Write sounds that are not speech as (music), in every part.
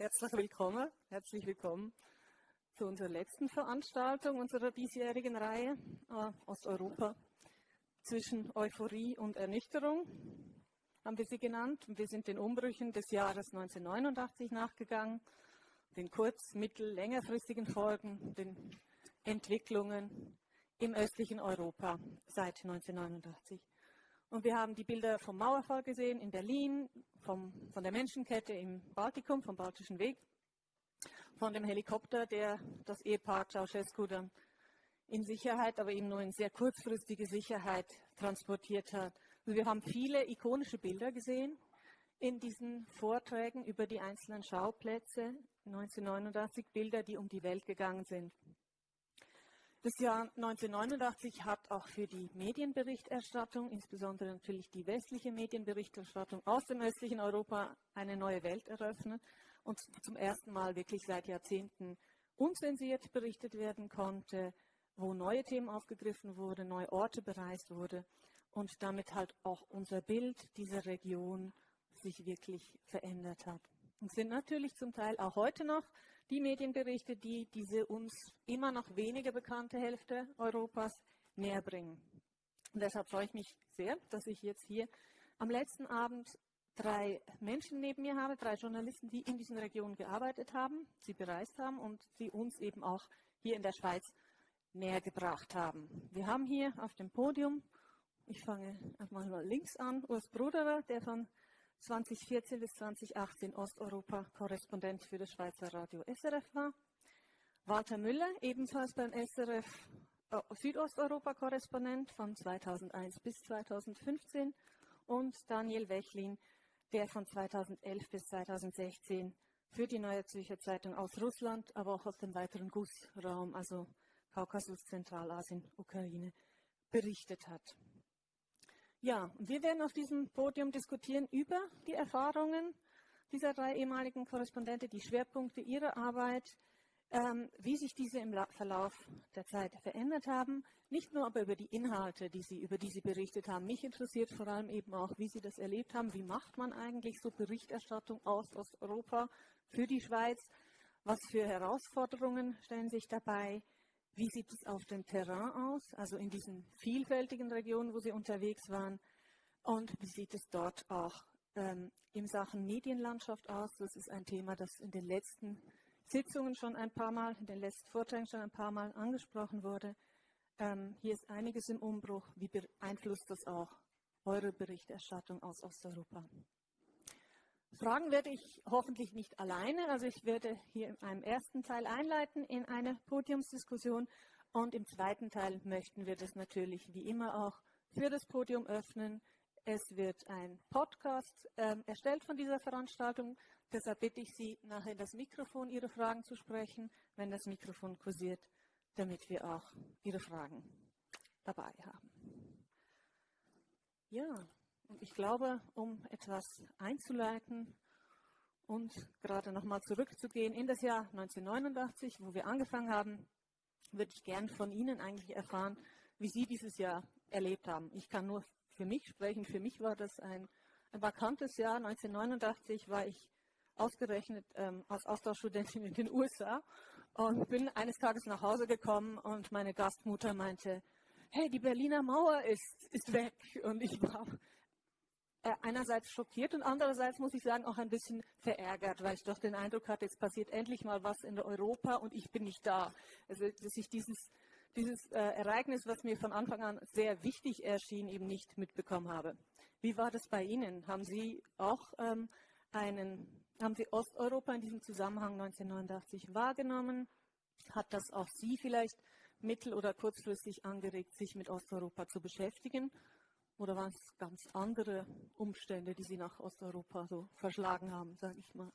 Herzlich willkommen, herzlich willkommen zu unserer letzten Veranstaltung unserer diesjährigen Reihe äh, Osteuropa zwischen Euphorie und Ernüchterung, haben wir sie genannt. Wir sind den Umbrüchen des Jahres 1989 nachgegangen, den kurz-, mittel-, längerfristigen Folgen, den Entwicklungen im östlichen Europa seit 1989. Und wir haben die Bilder vom Mauerfall gesehen in Berlin, vom, von der Menschenkette im Baltikum, vom Baltischen Weg, von dem Helikopter, der das Ehepaar Ceausescu dann in Sicherheit, aber eben nur in sehr kurzfristige Sicherheit transportiert hat. Also wir haben viele ikonische Bilder gesehen in diesen Vorträgen über die einzelnen Schauplätze 1989, Bilder, die um die Welt gegangen sind. Das Jahr 1989 hat auch für die Medienberichterstattung, insbesondere natürlich die westliche Medienberichterstattung aus dem östlichen Europa, eine neue Welt eröffnet und zum ersten Mal wirklich seit Jahrzehnten unzensiert berichtet werden konnte, wo neue Themen aufgegriffen wurden, neue Orte bereist wurden und damit halt auch unser Bild dieser Region sich wirklich verändert hat. Und sind natürlich zum Teil auch heute noch die Medienberichte, die diese uns immer noch weniger bekannte Hälfte Europas näher bringen. Und deshalb freue ich mich sehr, dass ich jetzt hier am letzten Abend drei Menschen neben mir habe, drei Journalisten, die in diesen Regionen gearbeitet haben, sie bereist haben und sie uns eben auch hier in der Schweiz näher gebracht haben. Wir haben hier auf dem Podium, ich fange mal links an, Urs Bruderer, der von 2014 bis 2018 Osteuropa-Korrespondent für das Schweizer Radio SRF war. Walter Müller, ebenfalls beim SRF äh, Südosteuropa-Korrespondent von 2001 bis 2015 und Daniel Wechlin, der von 2011 bis 2016 für die Neue Zürcher Zeitung aus Russland, aber auch aus dem weiteren GUS-Raum, also Kaukasus, Zentralasien, Ukraine, berichtet hat. Ja, wir werden auf diesem Podium diskutieren über die Erfahrungen dieser drei ehemaligen Korrespondenten, die Schwerpunkte ihrer Arbeit, ähm, wie sich diese im Verlauf der Zeit verändert haben. Nicht nur aber über die Inhalte, die sie, über die sie berichtet haben. Mich interessiert vor allem eben auch, wie sie das erlebt haben. Wie macht man eigentlich so Berichterstattung aus Osteuropa für die Schweiz? Was für Herausforderungen stellen sich dabei? Wie sieht es auf dem Terrain aus, also in diesen vielfältigen Regionen, wo Sie unterwegs waren? Und wie sieht es dort auch ähm, in Sachen Medienlandschaft aus? Das ist ein Thema, das in den letzten Sitzungen schon ein paar Mal, in den letzten Vorträgen schon ein paar Mal angesprochen wurde. Ähm, hier ist einiges im Umbruch. Wie beeinflusst das auch eure Berichterstattung aus Osteuropa? Fragen werde ich hoffentlich nicht alleine. Also ich werde hier in einem ersten Teil einleiten in eine Podiumsdiskussion und im zweiten Teil möchten wir das natürlich wie immer auch für das Podium öffnen. Es wird ein Podcast äh, erstellt von dieser Veranstaltung. Deshalb bitte ich Sie, nachher das Mikrofon Ihre Fragen zu sprechen, wenn das Mikrofon kursiert, damit wir auch Ihre Fragen dabei haben. Ja, und ich glaube, um etwas einzuleiten und gerade nochmal zurückzugehen in das Jahr 1989, wo wir angefangen haben, würde ich gern von Ihnen eigentlich erfahren, wie Sie dieses Jahr erlebt haben. Ich kann nur für mich sprechen. Für mich war das ein, ein vakantes Jahr. 1989 war ich ausgerechnet ähm, als Austauschstudentin in den USA und bin eines Tages nach Hause gekommen und meine Gastmutter meinte, hey, die Berliner Mauer ist, ist weg. Und ich war einerseits schockiert und andererseits muss ich sagen auch ein bisschen verärgert, weil ich doch den Eindruck hatte, jetzt passiert endlich mal was in Europa und ich bin nicht da. Also dass ich dieses, dieses äh, Ereignis, was mir von Anfang an sehr wichtig erschien, eben nicht mitbekommen habe. Wie war das bei Ihnen? Haben Sie auch ähm, einen, haben Sie Osteuropa in diesem Zusammenhang 1989 wahrgenommen? Hat das auch Sie vielleicht mittel- oder kurzfristig angeregt, sich mit Osteuropa zu beschäftigen? Oder waren es ganz andere Umstände, die Sie nach Osteuropa so verschlagen haben, sage ich mal?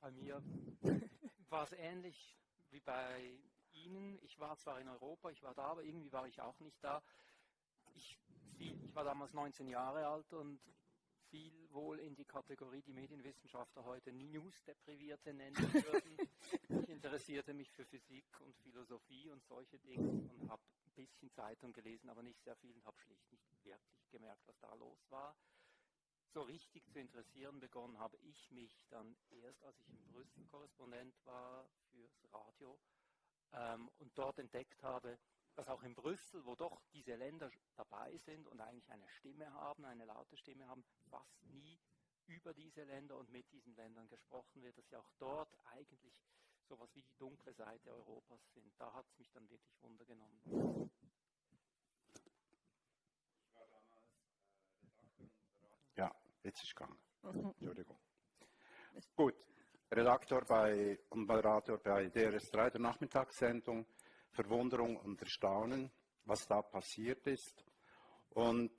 Bei mir (laughs) war es ähnlich wie bei Ihnen. Ich war zwar in Europa, ich war da, aber irgendwie war ich auch nicht da. Ich, fiel, ich war damals 19 Jahre alt und fiel wohl in die Kategorie, die Medienwissenschaftler heute News-Deprivierte nennen (laughs) würden. ich interessierte mich für Physik und Philosophie und solche Dinge und habe bisschen Zeitung gelesen, aber nicht sehr viel und habe schlicht nicht wirklich gemerkt, was da los war. so richtig zu interessieren begonnen habe ich mich dann erst, als ich in Brüssel Korrespondent war fürs Radio ähm, und dort entdeckt habe, dass auch in Brüssel, wo doch diese Länder dabei sind und eigentlich eine Stimme haben, eine laute Stimme haben, fast nie über diese Länder und mit diesen Ländern gesprochen wird, dass sie auch dort eigentlich sowas wie die dunkle Seite Europas sind. Da hat es mich dann wirklich Wunder genommen. Ja, jetzt ist gegangen. Mhm. Entschuldigung. Gut, Redaktor bei, und Moderator bei DRS3 der Nachmittagssendung. Verwunderung und Erstaunen, was da passiert ist. Und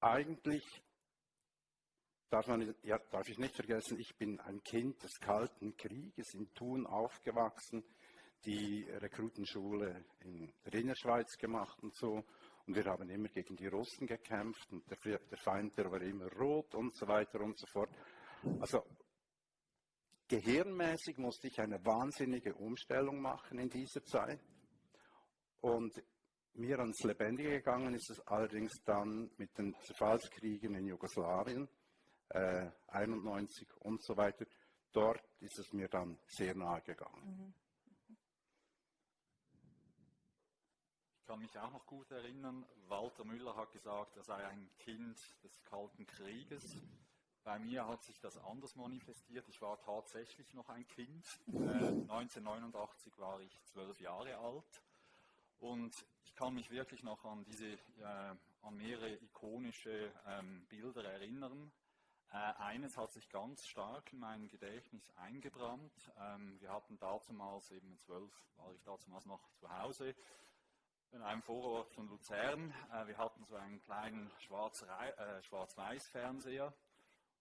eigentlich darf, man, ja, darf ich nicht vergessen, ich bin ein Kind des Kalten Krieges in Thun aufgewachsen, die Rekrutenschule in der Innerschweiz gemacht und so. Und wir haben immer gegen die Russen gekämpft und der, der Feind, der war immer rot und so weiter und so fort. Also gehirnmäßig musste ich eine wahnsinnige Umstellung machen in dieser Zeit. Und mir ans Lebendige gegangen ist es allerdings dann mit den Zerfallskriegen in Jugoslawien, äh, 91 und so weiter. Dort ist es mir dann sehr nahe gegangen. Mhm. Ich kann mich auch noch gut erinnern, Walter Müller hat gesagt, er sei ein Kind des Kalten Krieges. Bei mir hat sich das anders manifestiert. Ich war tatsächlich noch ein Kind. Äh, 1989 war ich zwölf Jahre alt. Und ich kann mich wirklich noch an diese, äh, an mehrere ikonische ähm, Bilder erinnern. Äh, eines hat sich ganz stark in mein Gedächtnis eingebrannt. Ähm, wir hatten damals, eben zwölf war ich damals noch zu Hause, in einem Vorort von Luzern. Äh, wir hatten so einen kleinen äh, Schwarz-Weiß-Fernseher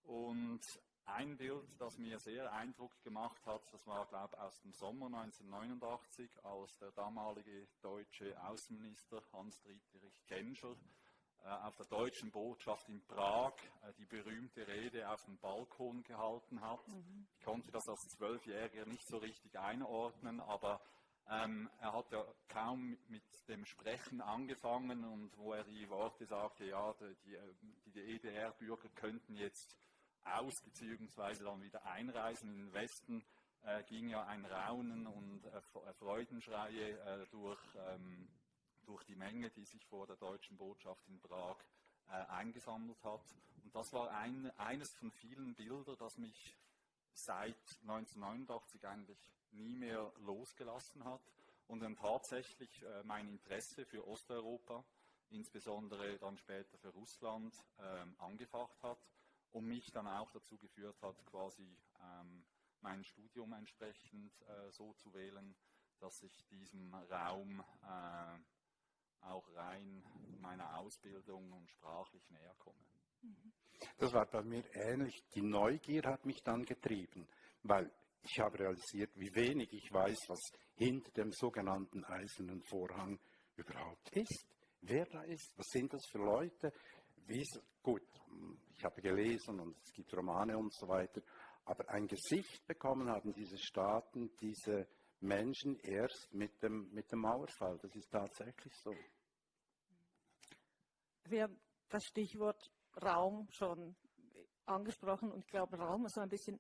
und ein Bild, das mir sehr Eindruck gemacht hat, das war, glaube ich, aus dem Sommer 1989, als der damalige deutsche Außenminister Hans-Dietrich Genscher auf der deutschen Botschaft in Prag die berühmte Rede auf dem Balkon gehalten hat. Mhm. Ich konnte das als Zwölfjähriger nicht so richtig einordnen, aber ähm, er hat ja kaum mit dem Sprechen angefangen und wo er die Worte sagte, ja, die, die, die EDR-Bürger könnten jetzt aus bzw. dann wieder einreisen in den Westen, äh, ging ja ein Raunen und äh, äh, Freudenschreie äh, durch, ähm, durch die Menge, die sich vor der deutschen Botschaft in Prag äh, eingesammelt hat. Und das war ein, eines von vielen Bildern, das mich seit 1989 eigentlich nie mehr losgelassen hat und dann tatsächlich äh, mein Interesse für Osteuropa, insbesondere dann später für Russland, ähm, angefacht hat und mich dann auch dazu geführt hat, quasi ähm, mein Studium entsprechend äh, so zu wählen, dass ich diesem Raum äh, auch rein meiner Ausbildung und sprachlich näher komme. Das war bei mir ähnlich. Die Neugier hat mich dann getrieben, weil ich habe realisiert, wie wenig ich weiß, was hinter dem sogenannten eisernen Vorhang überhaupt ist, wer da ist, was sind das für Leute. Wie gut, ich habe gelesen und es gibt Romane und so weiter, aber ein Gesicht bekommen haben diese Staaten, diese Menschen erst mit dem, mit dem Mauerfall. Das ist tatsächlich so. Wir haben das Stichwort Raum schon angesprochen und ich glaube, Raum ist so ein bisschen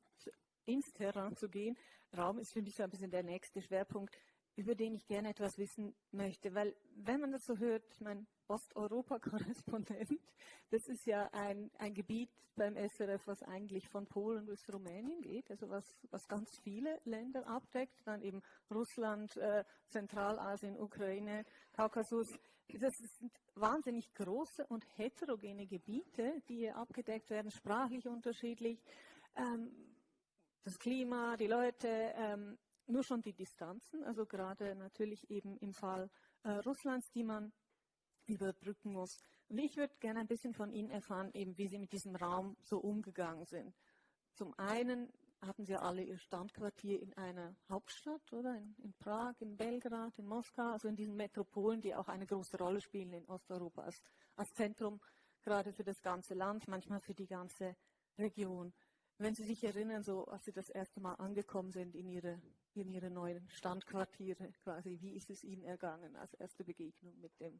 ins Terrain zu gehen. Raum ist für mich so ein bisschen der nächste Schwerpunkt, über den ich gerne etwas wissen möchte, weil wenn man das so hört, mein Osteuropa-Korrespondent, (laughs) das ist ja ein, ein Gebiet beim SRF, was eigentlich von Polen bis Rumänien geht, also was, was ganz viele Länder abdeckt, dann eben Russland, äh, Zentralasien, Ukraine, Kaukasus. Das sind wahnsinnig große und heterogene Gebiete, die hier abgedeckt werden, sprachlich unterschiedlich. Ähm, das Klima, die Leute, ähm, nur schon die Distanzen, also gerade natürlich eben im Fall äh, Russlands, die man überbrücken muss. Und ich würde gerne ein bisschen von Ihnen erfahren, eben wie Sie mit diesem Raum so umgegangen sind. Zum einen hatten Sie alle Ihr Standquartier in einer Hauptstadt, oder? In, in, Prag, in Belgrad, in Moskau, also in diesen Metropolen, die auch eine große Rolle spielen in Osteuropa als, als Zentrum, gerade für das ganze Land, manchmal für die ganze Region. Wenn Sie sich erinnern, so als Sie das erste Mal angekommen sind in Ihre, in Ihre neuen Standquartiere, quasi, wie ist es Ihnen ergangen als erste Begegnung mit dem,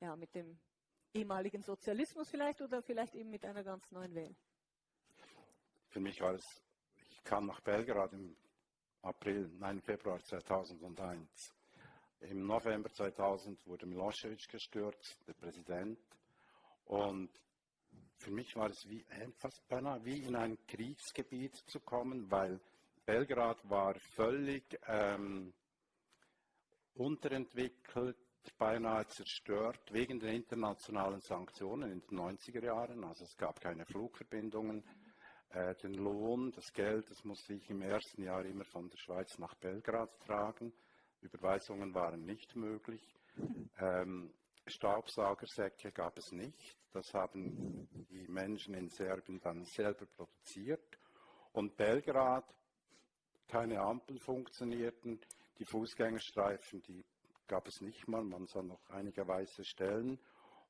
ja, mit dem ehemaligen Sozialismus vielleicht oder vielleicht eben mit einer ganz neuen Welt? Für mich war es, ich kam nach Belgrad im April, nein, Februar 2001. Im November 2000 wurde Milosevic gestürzt, der Präsident. Und für mich war es wie, fast beinahe wie in ein Kriegsgebiet zu kommen, weil Belgrad war völlig ähm, unterentwickelt, beinahe zerstört wegen der internationalen Sanktionen in den 90er Jahren. Also es gab keine Flugverbindungen. Äh, den Lohn, das Geld, das musste ich im ersten Jahr immer von der Schweiz nach Belgrad tragen. Überweisungen waren nicht möglich. Ähm, Staubsaugersäcke gab es nicht. Das haben die Menschen in Serbien dann selber produziert. Und Belgrad, keine Ampeln funktionierten, die Fußgängerstreifen, die gab es nicht mal, man sah noch einige weiße Stellen.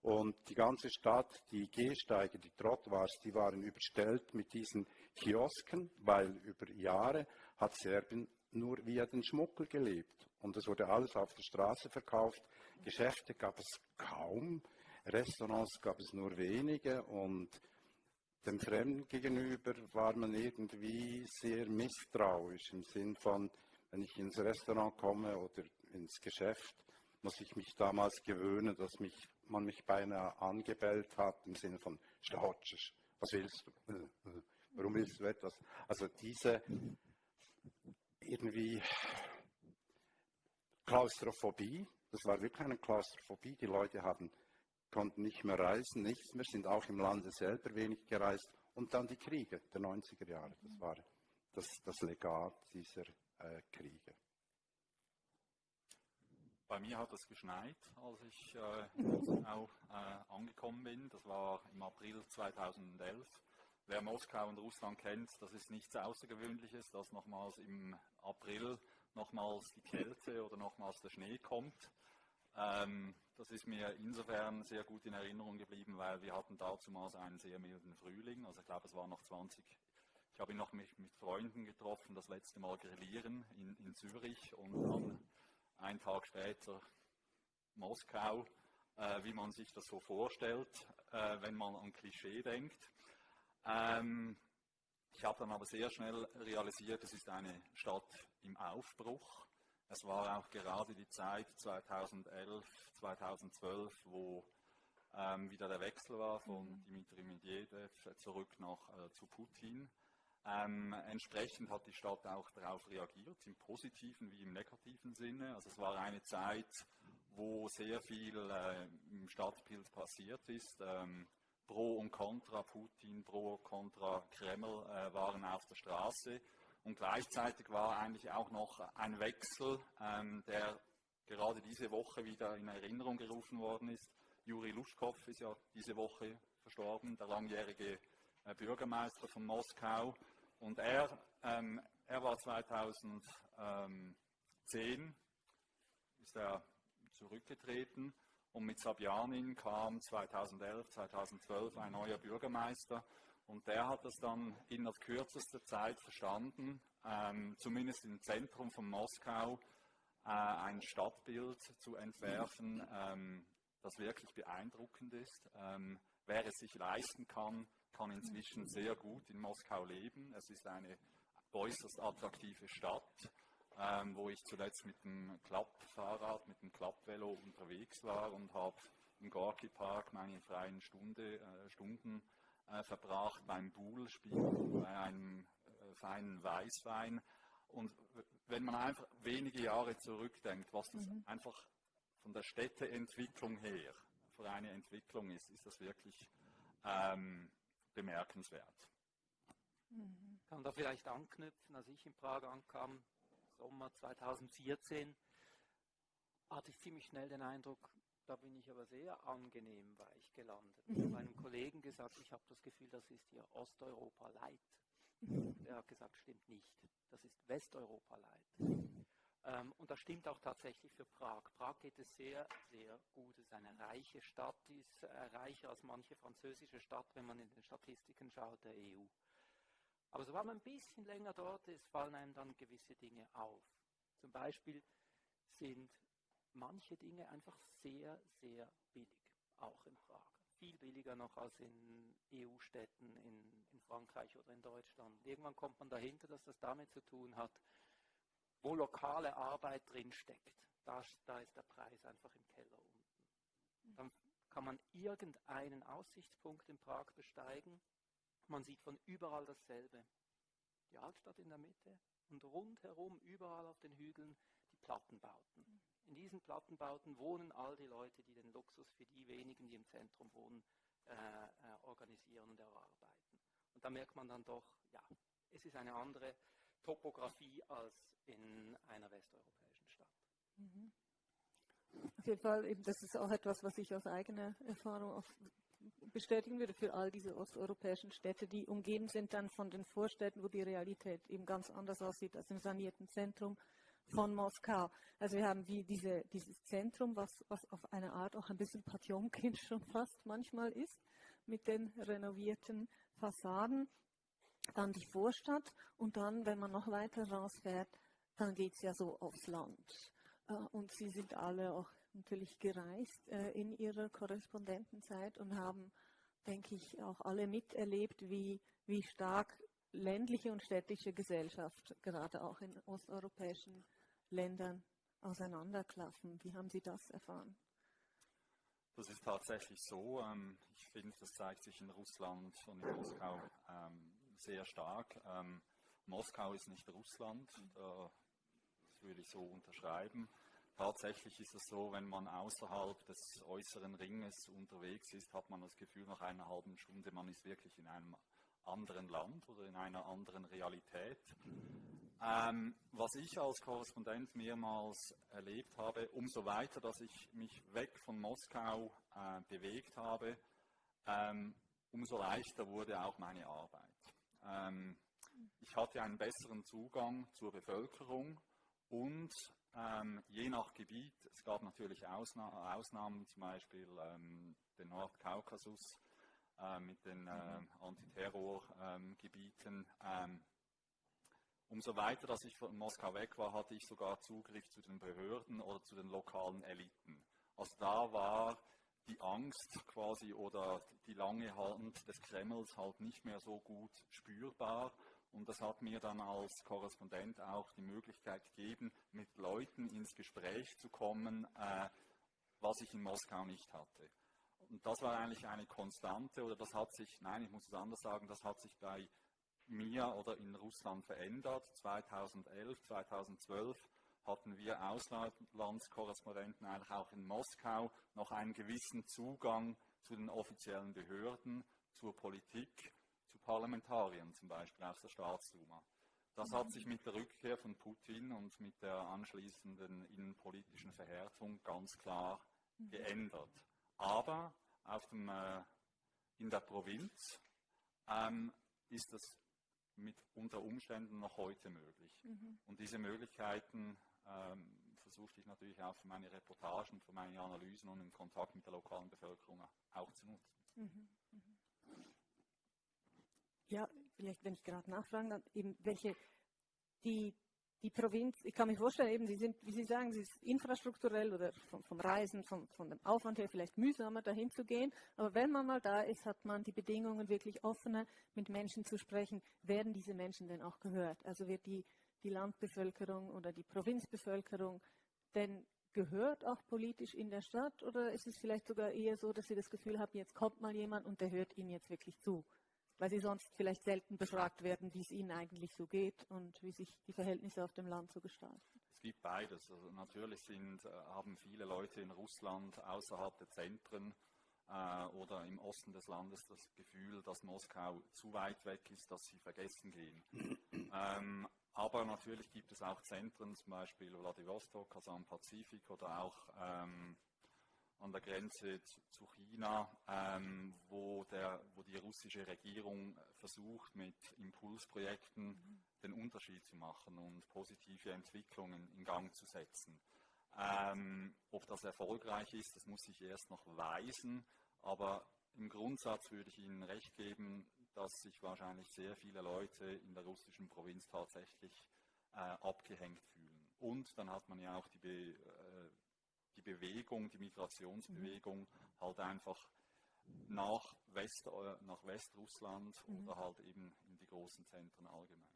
Und die ganze Stadt, die Gehsteige, die Trottoirs, die waren überstellt mit diesen Kiosken, weil über Jahre hat Serbien nur via den Schmuggel gelebt. Und es wurde alles auf der Straße verkauft. Geschäfte gab es kaum, Restaurants gab es nur wenige und dem Fremden gegenüber war man irgendwie sehr misstrauisch im Sinn von, wenn ich ins Restaurant komme oder ins Geschäft, muss ich mich damals gewöhnen, dass mich, man mich beinahe angebellt hat im Sinne von Stautsch, was willst du? Warum willst du etwas? Also diese irgendwie Klaustrophobie, das war wirklich eine Klaustrophobie, die Leute haben, konnten nicht mehr reisen, nichts mehr, sind auch im Lande selber wenig gereist und dann die Kriege der 90er Jahre, das war das, das Legat dieser äh, Kriege. Bei mir hat es geschneit, als ich äh, (laughs) auch äh, angekommen bin. Das war im April 2011. Wer Moskau und Russland kennt, das ist nichts Außergewöhnliches, dass nochmals im April nochmals die Kälte oder nochmals der Schnee kommt. Ähm, das ist mir insofern sehr gut in Erinnerung geblieben, weil wir hatten dazumals einen sehr milden Frühling. Also ich glaube, es war noch 20. Ich habe ihn noch mit, mit Freunden getroffen, das letzte Mal grillieren in, in Zürich und dann einen Tag später Moskau, äh, wie man sich das so vorstellt, äh, wenn man an Klischee denkt. Ähm, ich habe dann aber sehr schnell realisiert, es ist eine Stadt im Aufbruch. Es war auch gerade die Zeit 2011, 2012, wo ähm, wieder der Wechsel war von mhm. Dmitri Medvedev zurück nach, äh, zu Putin. Ähm, entsprechend hat die Stadt auch darauf reagiert, im positiven wie im negativen Sinne. Also es war eine Zeit, wo sehr viel äh, im Stadtbild passiert ist. Ähm, Pro und Contra Putin, Pro und Contra Kreml äh, waren auf der Straße. Und gleichzeitig war eigentlich auch noch ein Wechsel, ähm, der gerade diese Woche wieder in Erinnerung gerufen worden ist. Juri Luschkow ist ja diese Woche verstorben, der langjährige äh, Bürgermeister von Moskau. Und er, ähm, er war 2010, ist er zurückgetreten und mit Sabjanin kam 2011, 2012 ein neuer Bürgermeister und der hat es dann in kürzester Zeit verstanden, ähm, zumindest im Zentrum von Moskau, äh, ein Stadtbild zu entwerfen, ähm, das wirklich beeindruckend ist. Ähm, wer es sich leisten kann, kann inzwischen sehr gut in Moskau leben. Es ist eine äußerst attraktive Stadt, ähm, wo ich zuletzt mit dem Klappfahrrad, mit dem Klappvelo unterwegs war und habe im Gorki Park meine freien Stunde, äh, Stunden äh, verbracht beim Buhlspiel, bei einem äh, feinen Weißwein. Und wenn man einfach wenige Jahre zurückdenkt, was das mhm. einfach von der Städteentwicklung her für eine Entwicklung ist, ist das wirklich ähm, bemerkenswert. Mhm. Kann da vielleicht anknüpfen, als ich in Prag ankam, Sommer 2014, hatte ich ziemlich schnell den Eindruck, da bin ich aber sehr angenehm weich gelandet. Ich habe einem Kollegen gesagt, ich habe das Gefühl, das ist hier Osteuropa Light. Der hat gesagt, stimmt nicht. Das ist Westeuropa Light. Ähm, und das stimmt auch tatsächlich für Prag. Prag geht es sehr, sehr gut. Es ist eine reiche Stadt, die ist äh, reicher als manche französische Stadt, wenn man in den Statistiken schaut, der EU. Aber so war man ein bisschen länger dort, es fallen einem dann gewisse Dinge auf. Zum Beispiel sind manche Dinge einfach sehr, sehr billig. auch in Prag. Viel billiger noch als in EU-Städten in, in Frankreich oder in Deutschland. Irgendwann kommt man dahinter, dass das damit zu tun hat, wo lokale Arbeit drinsteckt. Da, da ist der Preis einfach im Keller unten. Dann kann man irgendeinen Aussichtspunkt in Prag besteigen. Man sieht von überall dasselbe. Die Altstadt in der Mitte und rundherum, überall auf den Hügeln, die Plattenbauten. In diesen Plattenbauten wohnen all die Leute, die den Luxus für die wenigen, die im Zentrum wohnen, äh, äh, organisieren und erarbeiten. Und da merkt man dann doch, ja, es ist eine andere Topografie als in einer westeuropäischen Stadt. Mhm. Auf jeden Fall, eben, das ist auch etwas, was ich aus eigener Erfahrung auch bestätigen würde für all diese osteuropäischen Städte, die umgeben sind dann von den Vorstädten, wo die Realität eben ganz anders aussieht als im sanierten Zentrum von Moskau. Also wir haben wie diese, dieses Zentrum, was, was auf eine Art auch ein bisschen Patjonkin (laughs) schon fast manchmal ist, mit den renovierten Fassaden. Dann die Vorstadt und dann, wenn man noch weiter rausfährt, dann geht es ja so aufs Land. Äh, und sie sind alle auch natürlich gereist äh, in ihrer Korrespondentenzeit und haben, denke ich, auch alle miterlebt, wie, wie stark ländliche und städtische Gesellschaft gerade auch in osteuropäischen Ländern auseinanderklaffen. Wie haben Sie das erfahren? Das ist tatsächlich so. Ähm, ich finde, das zeigt sich in Russland und in Moskau ähm, sehr stark. Ähm, Moskau ist nicht Russland, das würde ich so unterschreiben. Tatsächlich ist es so, wenn man außerhalb des äußeren Ringes unterwegs ist, hat man das Gefühl, nach einer halben Stunde, man ist wirklich in einem anderen Land oder in einer anderen Realität. Ähm, was ich als Korrespondent mehrmals erlebt habe, umso weiter, dass ich mich weg von Moskau äh, bewegt habe, ähm, umso leichter wurde auch meine Arbeit. Ähm, ich hatte einen besseren Zugang zur Bevölkerung und ähm, je nach Gebiet, es gab natürlich Ausna Ausnahmen, zum Beispiel ähm, den Nordkaukasus äh, mit den äh, Antiterrorgebieten. Umso weiter, dass ich von Moskau weg war, hatte ich sogar Zugriff zu den Behörden oder zu den lokalen Eliten. Also da war die Angst quasi oder die lange Hand des Kremls halt nicht mehr so gut spürbar und das hat mir dann als Korrespondent auch die Möglichkeit gegeben, mit Leuten ins Gespräch zu kommen, äh, was ich in Moskau nicht hatte. Und das war eigentlich eine Konstante, oder das hat sich, nein, ich muss es anders sagen, das hat sich bei mir oder in Russland verändert. 2011, 2012 hatten wir Auslandskorrespondenten eigentlich auch in Moskau noch einen gewissen Zugang zu den offiziellen Behörden, zur Politik zu Parlamentariern zum Beispiel aus der Staatsduma. Das hat sich mit der Rückkehr von Putin und mit der anschließenden innenpolitischen Verhärtung ganz klar mhm. geändert. Aber dem, äh, in der Provinz ähm, ist das mit unter Umständen noch heute möglich. Mhm. Und diese Möglichkeiten ähm, versuchte ich natürlich auch für meine Reportagen, für meine Analysen und im Kontakt mit der lokalen Bevölkerung auch zu nutzen. Mhm. Mhm. Ja, vielleicht, wenn ich gerade nachfragen darf, eben welche, die, die Provinz, ich kann mir vorstellen, eben, sie sind, wie Sie sagen, sie ist infrastrukturell oder vom, vom Reisen, vom, von dem Aufwand her vielleicht mühsamer dahin zu gehen. Aber wenn man mal da ist, hat man die Bedingungen wirklich offener, mit Menschen zu sprechen. Werden diese Menschen denn auch gehört? Also wird die, die Landbevölkerung oder die Provinzbevölkerung denn gehört auch politisch in der Stadt? Oder ist es vielleicht sogar eher so, dass Sie das Gefühl haben, jetzt kommt mal jemand und der hört Ihnen jetzt wirklich zu? Weil sie sonst vielleicht selten befragt werden, wie es ihnen eigentlich so geht und wie sich die Verhältnisse auf dem Land so gestalten. Es gibt beides. Also natürlich sind, äh, haben viele Leute in Russland außerhalb der Zentren äh, oder im Osten des Landes das Gefühl, dass Moskau zu weit weg ist, dass sie vergessen gehen. (clears throat) ähm, aber natürlich gibt es auch Zentren, zum Beispiel Vladivostok, also am Pazifik oder auch ähm, an der Grenze zu China, ähm, wo, der, wo die russische Regierung versucht, mit Impulsprojekten mhm. den Unterschied zu machen und positive Entwicklungen in Gang zu setzen. Ähm, ob das erfolgreich ist, das muss ich erst noch weisen, aber im Grundsatz würde ich Ihnen recht geben, dass sich wahrscheinlich sehr viele Leute in der russischen Provinz tatsächlich äh, abgehängt fühlen. Und dann hat man ja auch die, Be die Bewegung, die Migrationsbewegung halt einfach nach, West, äh, nach Westrussland oder halt eben in die großen Zentren allgemein.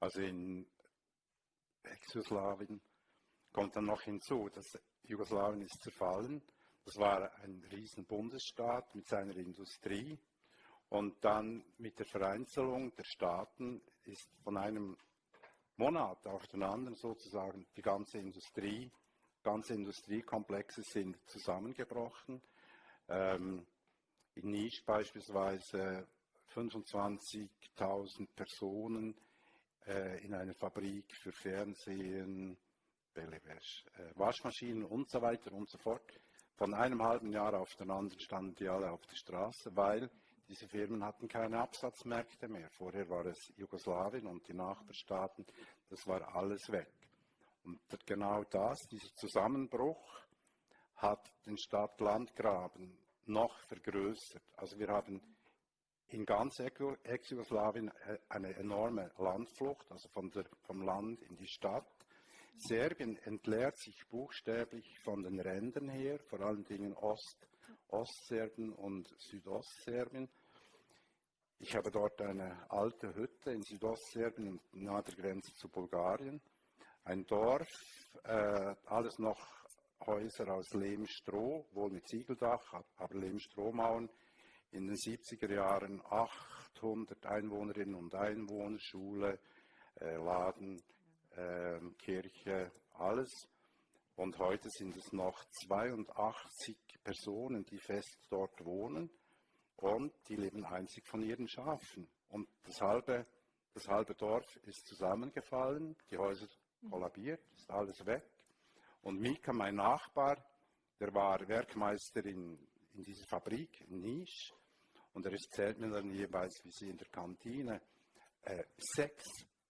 Also in Ex-Jugoslawien kommt dann noch hinzu, dass Jugoslawien ist zerfallen. Das war ein riesen Bundesstaat mit seiner Industrie. Und dann mit der Vereinzelung der Staaten ist von einem Monat auf den anderen sozusagen die ganze Industrie, ganze Industriekomplexe sind zusammengebrochen. Ähm, in Nisch beispielsweise 25.000 Personen äh, in einer Fabrik für Fernsehen, äh, Waschmaschinen und so weiter und so fort. Von einem halben Jahr auf den anderen standen die alle auf der Straße, weil diese Firmen hatten keine Absatzmärkte mehr. Vorher war es Jugoslawien und die Nachbarstaaten, das war alles weg. Und genau das, dieser Zusammenbruch, hat den Stadt-Land-Graben noch vergrößert. Also wir haben in ganz Ex-Jugoslawien äh, eine enorme Landflucht, also der, vom Land in die Stadt. Serbien entleert sich buchstäblich von den Rändern her, vor allen Dingen Ost, Ostserbien und Südostserbien. Ich habe dort eine alte Hütte in Südostserbien, nahe der Grenze zu Bulgarien. Ein Dorf, äh, alles noch Häuser aus Lehmstroh, wohl mit Ziegeldach, aber Lehmstrohmauern in den 70er Jahren 800 Einwohnerinnen und Einwohner, Schule, äh, Laden, äh, Kirche, alles. Und heute sind es noch 82 Personen, die fest dort wohnen und die leben einzig von ihren Schafen. Und das halbe, das halbe Dorf ist zusammengefallen, die Häuser kollabiert, ist alles weg. Und Mika, mein Nachbar, der war Werkmeister in in dieser Fabrik in Nisch und er erzählt mir dann jeweils, wie sie in der Kantine äh, sechs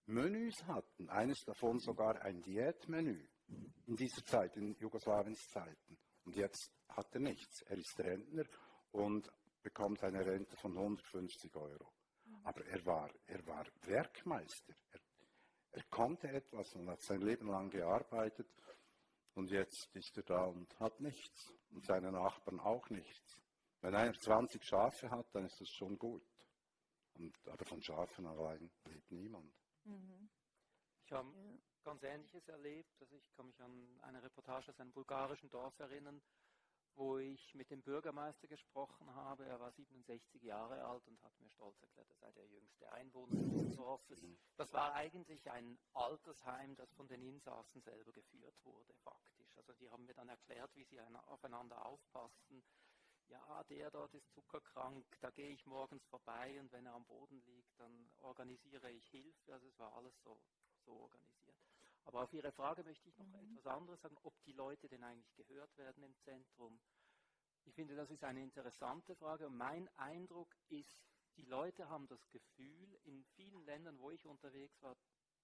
Menüs hatten, eines davon sogar ein Diätmenü in dieser Zeit, in Jugoslawiens Zeiten. Und jetzt hat er nichts. Er ist Rentner und bekommt eine Rente von 150 Euro. Aber er war, er war Werkmeister. Er, er konnte etwas und hat sein Leben lang gearbeitet und jetzt ist er da und hat nichts. Und seine Nachbarn auch nichts. Wenn einer 20 Schafe hat, dann ist das schon gut. Und, aber von Schafen allein lebt niemand. Mhm. Ich habe ganz Ähnliches erlebt. Also ich kann mich an eine Reportage aus einem bulgarischen Dorf erinnern, wo ich mit dem Bürgermeister gesprochen habe. Er war 67 Jahre alt und hat mir stolz erklärt, er sei der jüngste Einwohner des Dorfes. Das war eigentlich ein Altersheim, das von den Insassen selber geführt wurde, faktisch. Also die haben mir dann erklärt, wie sie aufeinander aufpassen. Ja, der dort ist zuckerkrank, da gehe ich morgens vorbei und wenn er am Boden liegt, dann organisiere ich Hilfe. Also es war alles so, so organisiert. Aber auf Ihre Frage möchte ich noch mhm. etwas anderes sagen, ob die Leute denn eigentlich gehört werden im Zentrum. Ich finde, das ist eine interessante Frage und mein Eindruck ist, die Leute haben das Gefühl, in vielen Ländern, wo ich unterwegs war,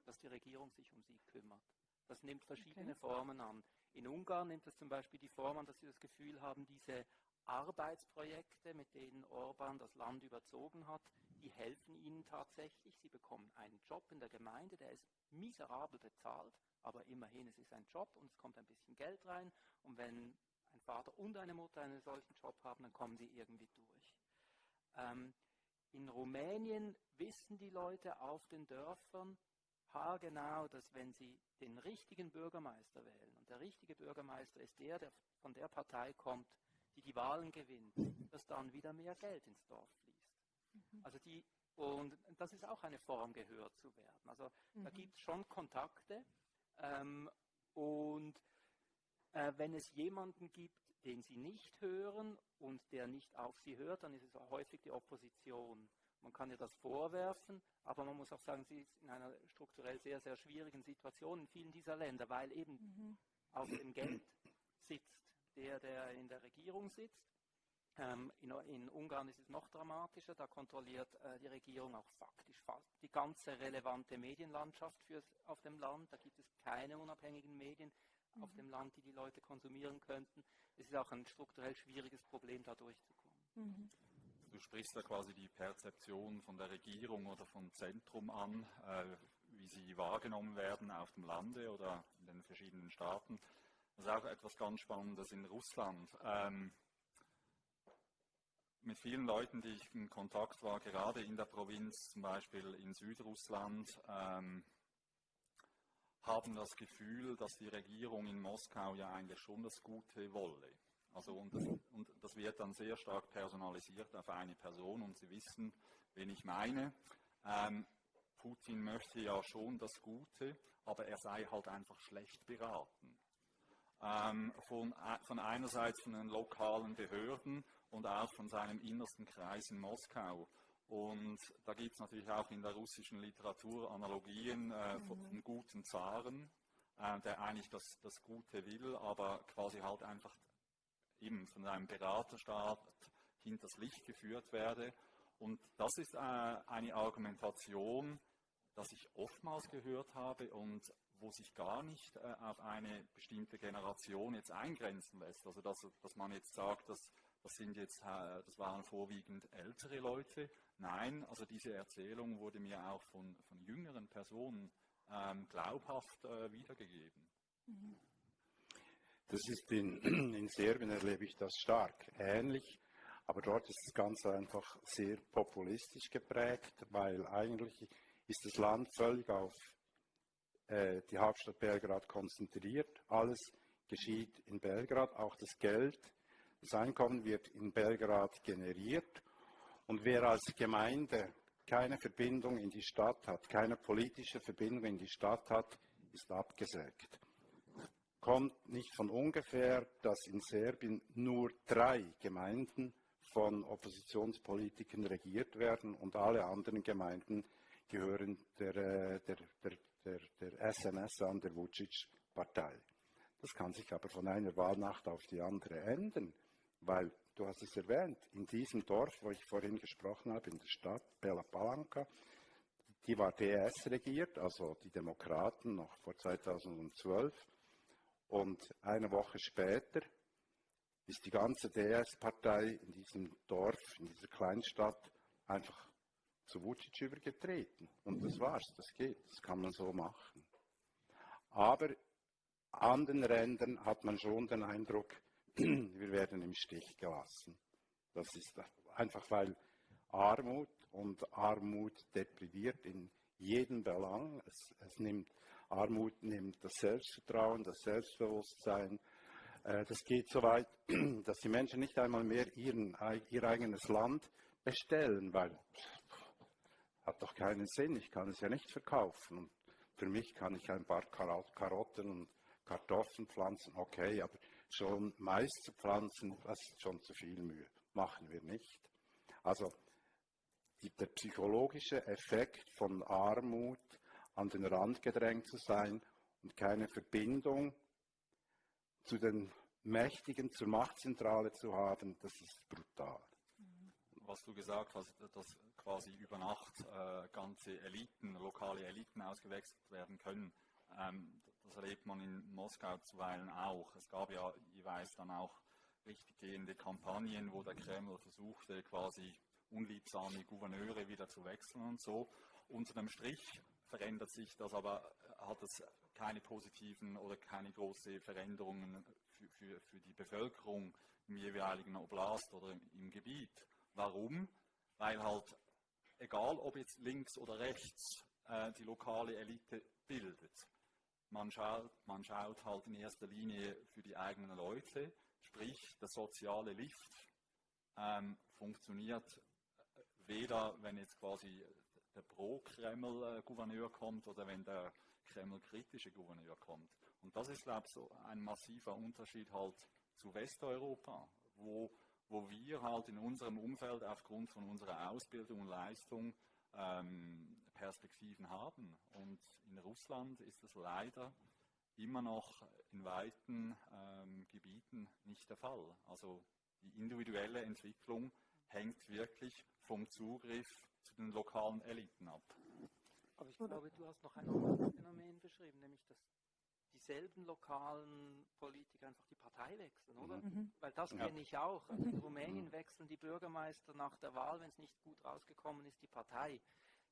dass die Regierung sich um sie kümmert. Das nimmt verschiedene okay. Formen an. In Ungarn nimmt es zum Beispiel die Form an, dass sie das Gefühl haben, diese Arbeitsprojekte, mit denen Orban das Land überzogen hat, die helfen ihnen tatsächlich. Sie bekommen einen Job in der Gemeinde, der ist miserabel bezahlt, aber immerhin, es ist ein Job und es kommt ein bisschen Geld rein. Und wenn ein Vater und eine Mutter einen solchen Job haben, dann kommen sie irgendwie durch. Ähm, in Rumänien wissen die Leute auf den Dörfern haargenau, dass wenn sie den richtigen Bürgermeister wählen, und der richtige Bürgermeister ist der, der von der Partei kommt, die die Wahlen gewinnt, dass dann wieder mehr Geld ins Dorf fließt. Mhm. Also die, und das ist auch eine Form, gehört zu werden. Also mhm. da gibt es schon Kontakte ähm, und äh, wenn es jemanden gibt, den sie nicht hören und der nicht auf sie hört, dann ist es auch häufig die Opposition. Man kann ihr das vorwerfen, aber man muss auch sagen, sie ist in einer strukturell sehr, sehr schwierigen Situation in vielen dieser Länder, weil eben mhm. auf dem Geld sitzt der, der in der Regierung sitzt. Ähm, in, in, Ungarn ist es noch dramatischer, da kontrolliert äh, die Regierung auch faktisch fast die ganze relevante Medienlandschaft fürs, auf dem Land. Da gibt es keine unabhängigen Medien mhm. auf dem Land, die die Leute konsumieren könnten. Es ist auch ein strukturell schwieriges Problem, da durchzukommen. Mhm. Du sprichst da quasi die Perzeption von der Regierung oder vom Zentrum an, äh, wie sie wahrgenommen werden auf dem Lande oder in den verschiedenen Staaten. Das ist auch etwas ganz Spannendes in Russland. Ähm, mit vielen Leuten, die ich in Kontakt war, gerade in der Provinz, zum Beispiel in Südrussland, ähm, haben das Gefühl, dass die Regierung in Moskau ja eigentlich schon das Gute wolle. Also und das, und das wird dann sehr stark personalisiert auf eine Person und Sie wissen, wen ich meine. Ähm, Putin möchte ja schon das Gute, aber er sei halt einfach schlecht beraten. Ähm, von, äh, von einerseits von den lokalen Behörden und auch von seinem innersten Kreis in Moskau. Und da gibt es natürlich auch in der russischen Literatur Analogien äh, mhm. von, guten Zaren, äh, der eigentlich das, das Gute will, aber quasi halt einfach eben von einem Beraterstab hinters Licht geführt werde. Und das ist äh, eine Argumentation, das ich oftmals gehört habe und wo sich gar nicht äh, auf eine bestimmte Generation jetzt eingrenzen lässt. Also dass, dass man jetzt sagt, dass das sind jetzt, äh, das waren vorwiegend ältere Leute. Nein, also diese Erzählung wurde mir auch von, von jüngeren Personen ähm, glaubhaft äh, wiedergegeben. Das ist in, (clears throat) in Serbien erlebe ich das stark ähnlich, aber dort ist es ganz einfach sehr populistisch geprägt, weil eigentlich ist das Land völlig auf äh, die Hauptstadt Belgrad konzentriert. Alles geschieht in Belgrad, auch das Geld das Einkommen wird in Belgrad generiert und wer als Gemeinde keine Verbindung in die Stadt hat, keine politische Verbindung in die Stadt hat, ist abgesägt. Kommt nicht von ungefähr, dass in Serbien nur drei Gemeinden von Oppositionspolitikern regiert werden und alle anderen Gemeinden gehören der, äh, der, der, der, der SNS an, der Vucic-Partei. Das kann sich aber von einer Wahlnacht auf die andere ändern. Weil, du hast es erwähnt, in diesem Dorf, wo ich vorhin gesprochen habe, in der Stadt Bela Palanca, die war DS regiert, also die Demokraten noch vor 2012. Und eine Woche später ist die ganze DS-Partei in diesem Dorf, in dieser Kleinstadt, einfach zu Vucic übergetreten. Und das war's, das geht, das kann man so machen. Aber an den Rändern hat man schon den Eindruck, (clears throat) wir werden im Stich gelassen. Das ist einfach, weil Armut und Armut depriviert in jedem Belang. Es, es nimmt, Armut nimmt das Selbstvertrauen, das Selbstbewusstsein. Äh, das geht so weit, (clears throat) dass die Menschen nicht einmal mehr ihren, ihr eigenes Land bestellen, weil hat doch keinen Sinn, ich kann es ja nicht verkaufen. Und für mich kann ich ein paar Karotten und Kartoffeln pflanzen, okay, aber schon Mais zu pflanzen, das ist schon zu viel Mühe. Machen wir nicht. Also der psychologische Effekt von Armut, an den Rand gedrängt zu sein und keine Verbindung zu den Mächtigen, zur Machtzentrale zu haben, das ist brutal. Was du gesagt hast, dass quasi über Nacht äh, ganze Eliten, lokale Eliten ausgewechselt werden können, ähm, das erlebt man in Moskau zuweilen auch. Es gab ja jeweils dann auch richtig gehende Kampagnen, wo der Kreml versuchte, quasi unliebsame Gouverneure wieder zu wechseln und so. Unter dem Strich verändert sich das, aber hat es keine positiven oder keine großen Veränderungen für, für, für die Bevölkerung im jeweiligen Oblast oder im Gebiet. Warum? Weil halt, egal ob jetzt links oder rechts, äh, die lokale Elite bildet. Man schaut, man schaut halt in erster Linie für die eigenen Leute, sprich der soziale Lift ähm, funktioniert weder, wenn jetzt quasi der Pro-Kreml-Gouverneur kommt oder wenn der Kreml-kritische Gouverneur kommt. Und das ist, glaube ich, so ein massiver Unterschied halt zu Westeuropa, wo, wo wir halt in unserem Umfeld aufgrund von unserer Ausbildung und Leistung ähm, Perspektiven haben. Und in Russland ist das leider immer noch in weiten ähm, Gebieten nicht der Fall. Also die individuelle Entwicklung hängt wirklich vom Zugriff zu den lokalen Eliten ab. Aber ich glaube, du hast noch ein anderes Phänomen beschrieben, nämlich dass dieselben lokalen Politiker einfach die Partei wechseln, oder? Mhm. mhm. Weil das ja. kenne ich auch. Also in Rumänien wechseln die Bürgermeister nach der Wahl, wenn es nicht gut rausgekommen ist, die Partei.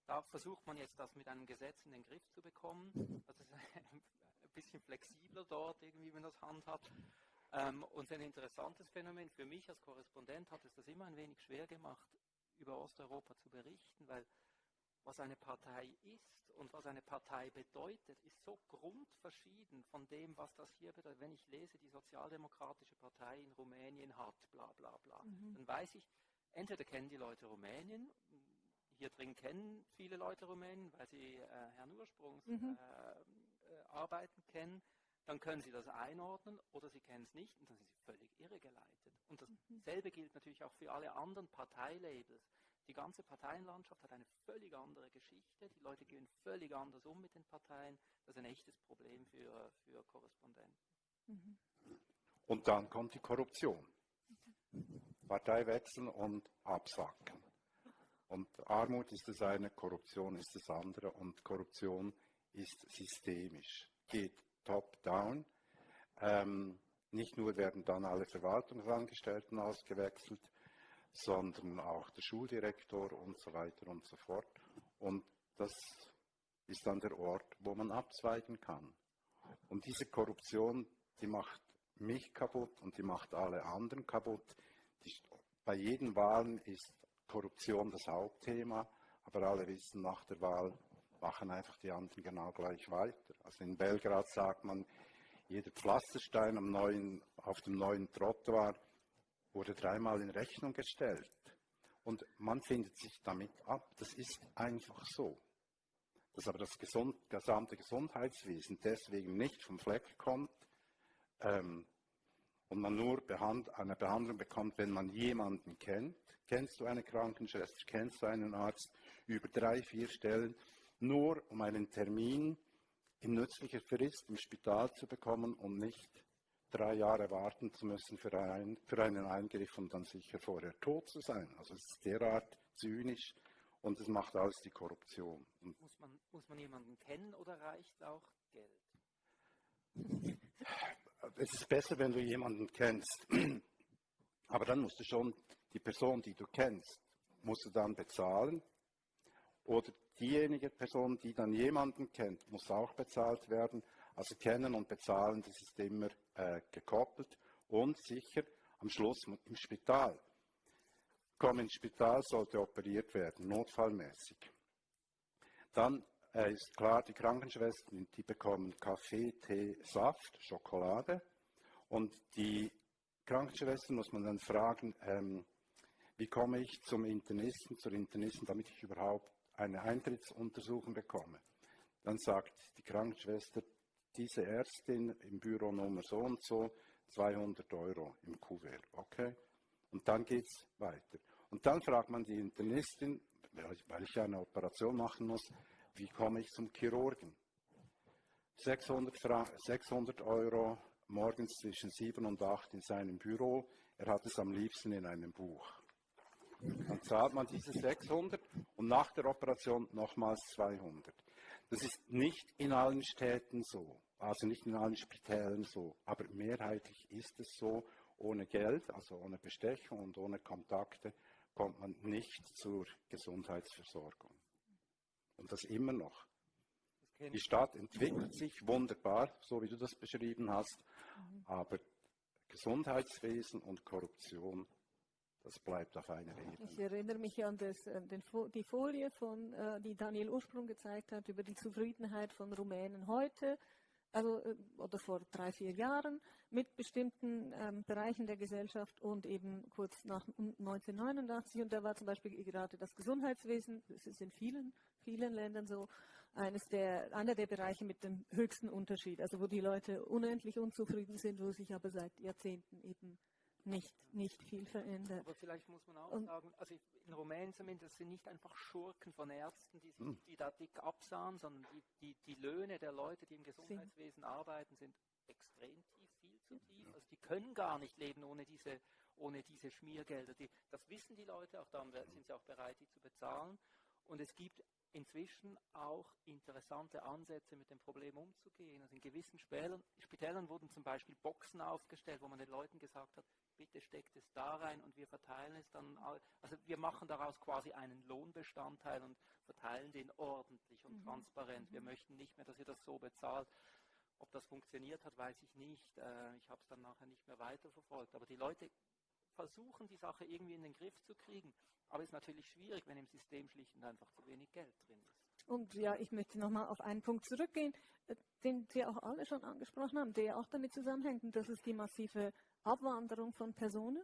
Da versucht man jetzt das mit einem Gesetz in den Griff zu bekommen. Das ist (laughs) ein bisschen flexibler dort. dort, irgendwie, wenn das handhabt. Ähm, und ein interessantes Phänomen für mich als Korrespondent hat es das immer ein wenig schwer gemacht, über Osteuropa zu berichten, weil was eine Partei ist und was eine Partei bedeutet, ist so grundverschieden von dem, was das hier bedeutet. Wenn ich lese, die Sozialdemokratische Partei in Rumänien hat, bla bla bla, mhm. dann weiß ich, entweder kennen die Leute Rumänien, hier drin kennen viele Leute Rumänien, weil sie äh, Herrn Ursprungs mhm. äh, äh, Arbeiten kennen, dann können sie das einordnen oder sie kennen es nicht und dann sind sie völlig irregeleitet. Und dasselbe mhm. gilt natürlich auch für alle anderen Parteilabels. Die ganze Parteienlandschaft hat eine völlig andere Geschichte. Die Leute gehen völlig anders um mit den Parteien. Das ist ein echtes Problem für, für Korrespondenten. Mhm. Und dann kommt die Korruption. Partei wechseln und absacken. Und Armut ist das eine, Korruption ist das andere und Korruption ist systemisch, geht top-down. Ähm, nicht nur werden dann alle Verwaltungsangestellten ausgewechselt, sondern auch der Schuldirektor und so weiter und so fort. Und das ist dann der Ort, wo man abzweigen kann. Und diese Korruption, die macht mich kaputt und die macht alle anderen kaputt. Die, bei jeden Wahlen ist Korruption das Hauptthema, aber alle wissen, nach der Wahl machen einfach die anderen genau gleich weiter. Also in Belgrad sagt man, jeder Pflasterstein neuen, auf dem neuen Trottoir wurde dreimal in Rechnung gestellt. Und man findet sich damit ab. Das ist einfach so. Dass aber das gesund, gesamte Gesundheitswesen deswegen nicht vom Fleck kommt ähm, und man nur behand, eine Behandlung bekommt, wenn man jemanden kennt. Kennst du eine Krankenschwester? Kennst du einen Arzt? Über drei, vier Stellen, nur um einen Termin in nützlicher Frist im Spital zu bekommen und nicht drei Jahre warten zu müssen für, ein, für einen Eingriff und dann sicher vorher tot zu sein. Also es ist derart zynisch und es macht alles die Korruption. muss, man, muss man jemanden kennen oder reicht auch Geld? (laughs) Es ist besser, wenn du jemanden kennst. (clears throat) Aber dann musst du schon die Person, die du kennst, musst du dann bezahlen. Oder diejenige Person, die dann jemanden kennt, muss auch bezahlt werden. Also kennen und bezahlen, das ist immer äh, gekoppelt. Und sicher am Schluss im Spital. Komm ins Spital, sollte operiert werden, notfallmäßig. Dann äh, ist klar, die Krankenschwestern, die bekommen Kaffee, Tee, Saft, Schokolade. Und die Krankenschwestern muss man dann fragen, ähm, wie komme ich zum Internisten, zur Internisten, damit ich überhaupt eine Eintrittsuntersuchung bekomme. Dann sagt die Krankenschwester, diese Ärztin im Büro Nummer so und so, 200 Euro im Kuvert, okay? Und dann geht es weiter. Und dann fragt man die Internistin, weil ich eine Operation machen muss, wie komme ich zum Chirurgen? 600, Fra 600 Euro morgens zwischen 7 und 8 in seinem Büro. Er hat es am liebsten in einem Buch. Dann zahlt man diese 600 und nach der Operation nochmals 200. Das ist nicht in allen Städten so, also nicht in allen Spitälern so, aber mehrheitlich ist es so, ohne Geld, also ohne Bestechung und ohne Kontakte, kommt man nicht zur Gesundheitsversorgung. Und das immer noch. Die Stadt entwickelt sich wunderbar, so wie du das beschrieben hast, mhm. aber Gesundheitswesen und Korruption das bleibt auf einer Ebene. Ich erinnere mich an das, äh, den, die Folie, von, äh, die Daniel Ursprung gezeigt hat, über die Zufriedenheit von Rumänen heute, also äh, oder vor drei, vier Jahren, mit bestimmten ähm, Bereichen der Gesellschaft und eben kurz nach 1989. Und da war zum Beispiel gerade das Gesundheitswesen, das ist in vielen, vielen Ländern so, eines der, einer der Bereiche mit dem höchsten Unterschied, also wo die Leute unendlich unzufrieden sind, wo sich aber seit Jahrzehnten eben nicht, nicht viel verändert. Aber vielleicht muss man auch und sagen, also in Rumänien zumindest sind nicht einfach Schurken von Ärzten, die, sich, hm. die da dick absahen, sondern die, die, die Löhne der Leute, die im Gesundheitswesen arbeiten, sind extrem tief, viel zu tief. Also die können gar nicht leben ohne diese, ohne diese Schmiergelder. Die, das wissen die Leute, auch dann sind sie auch bereit, die zu bezahlen. Und es gibt inzwischen auch interessante Ansätze, mit dem Problem umzugehen. Also in gewissen Spitälern, Spitälern wurden zum Beispiel Boxen aufgestellt, wo man den Leuten gesagt hat, bitte steckt es da rein und wir verteilen es dann. Also wir machen daraus quasi einen Lohnbestandteil und verteilen den ordentlich und mhm. transparent. Wir möchten nicht mehr, dass ihr das so bezahlt. Ob Ob das funktioniert hat, weiß ich nicht. Äh, ich habe es dann nachher nicht mehr weiterverfolgt. Aber die Leute versuchen, die Sache irgendwie in den Griff zu kriegen. Aber es ist natürlich schwierig, wenn im System schlicht und einfach zu wenig Geld drin ist. Und ja, ich möchte nochmal auf einen Punkt zurückgehen, äh, den Sie auch alle schon angesprochen haben, der auch damit zusammenhängt, und das ist die massive Abwanderung von Personen,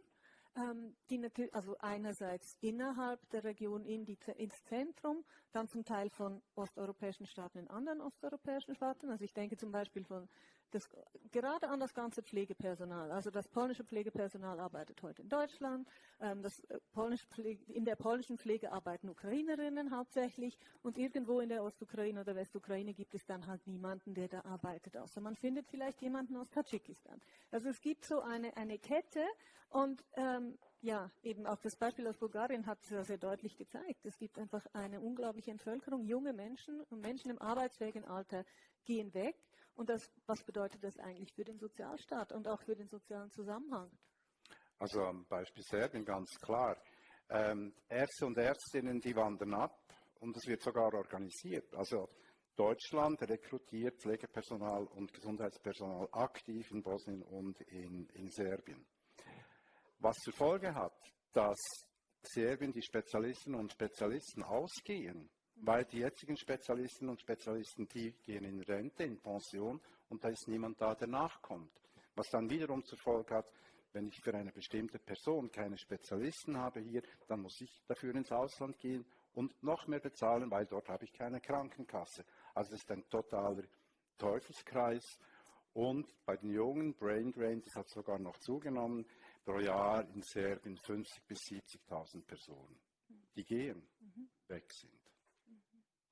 ähm, die natürlich, also einerseits innerhalb der Region in die, ins Zentrum, dann zum Teil von osteuropäischen Staaten in anderen osteuropäischen Staaten. Also ich denke zum Beispiel von das, gerade an das ganze Pflegepersonal. Also das polnische Pflegepersonal arbeitet heute in Deutschland. Ähm, das äh, polnische Pflege, in der polnischen Pflege arbeiten Ukrainerinnen hauptsächlich und irgendwo in der Ostukraine oder Westukraine gibt es dann halt niemanden, der da arbeitet, außer man findet vielleicht jemanden aus Tadschikistan. Also es gibt so eine, eine Kette und ähm, ja, eben auch das Beispiel aus Bulgarien hat es ja sehr deutlich gezeigt. Es gibt einfach eine unglaubliche Entvölkerung. Junge Menschen und Menschen im arbeitsfähigen Alter gehen weg und das, was bedeutet das eigentlich für den Sozialstaat und auch für den sozialen Zusammenhang? Also am Beispiel Serbien ganz klar. Ähm, Ärzte und Ärztinnen, die wandern ab und es wird sogar organisiert. Also Deutschland rekrutiert Pflegepersonal und Gesundheitspersonal aktiv in Bosnien und in, in Serbien. Was zur Folge hat, dass Serbien die Spezialistinnen und Spezialisten ausgehen weil die jetzigen Spezialistinnen und Spezialisten, die gehen in Rente, in Pension und da ist niemand da, der nachkommt. Was dann wiederum zur Folge hat, wenn ich für eine bestimmte Person keine Spezialisten habe hier, dann muss ich dafür ins Ausland gehen und noch mehr bezahlen, weil dort habe ich keine Krankenkasse. Also es ist ein totaler Teufelskreis. Und bei den Jungen, Brain Drain, das hat sogar noch zugenommen, pro Jahr in Serbien 50.000 bis 70.000 Personen, die gehen, mhm. weg sind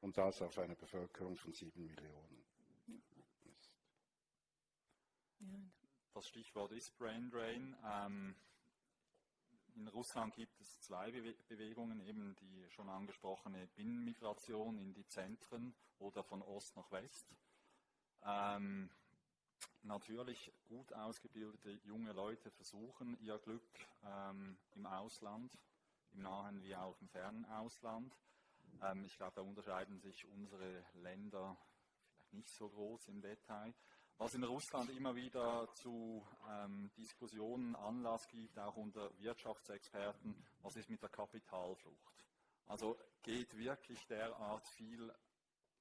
und das auf eine Bevölkerung von sieben Millionen. Das Stichwort ist Brain Drain. Ähm, in Russland gibt es zwei Bewe Bewegungen, eben die schon angesprochene Binnenmigration in die Zentren oder von Ost nach West. Ähm, natürlich gut ausgebildete junge Leute versuchen ihr Glück ähm, im Ausland, im nahen wie auch im fernen Ausland. Ähm, ich glaube, da unterscheiden sich unsere Länder vielleicht nicht so groß im Detail. Was in Russland immer wieder zu ähm, Diskussionen Anlass gibt, auch unter Wirtschaftsexperten, was ist mit der Kapitalflucht? Also geht wirklich derart viel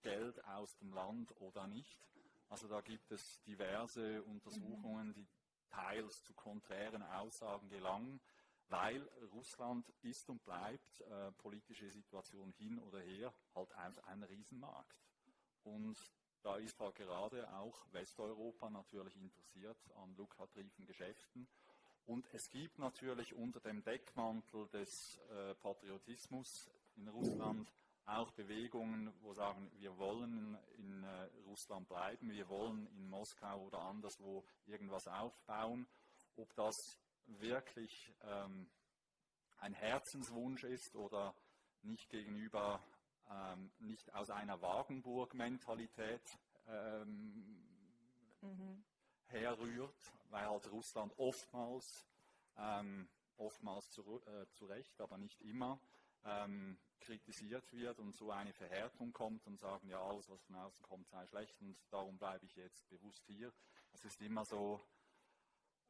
Geld aus dem Land oder nicht? Also da gibt es diverse Untersuchungen, die teils zu konträren Aussagen gelangen weil Russland ist und bleibt, äh, politische Situation hin oder her, halt ein, ein Riesenmarkt. Und da ist halt gerade auch Westeuropa natürlich interessiert an lukrativen Geschäften. Und es gibt natürlich unter dem Deckmantel des äh, Patriotismus in Russland auch Bewegungen, wo sagen, wir wollen in äh, Russland bleiben, wir wollen in Moskau oder anderswo irgendwas aufbauen. Ob das wirklich ähm, ein Herzenswunsch ist oder nicht gegenüber, ähm, nicht aus einer Wagenburg-Mentalität ähm, mhm. herrührt, weil halt Russland oftmals, ähm, oftmals zu, äh, zu Recht, aber nicht immer, ähm, kritisiert wird und so eine Verhärtung kommt und sagen, ja, alles, was von außen kommt, sei schlecht und darum bleibe ich jetzt bewusst hier. Es ist immer so,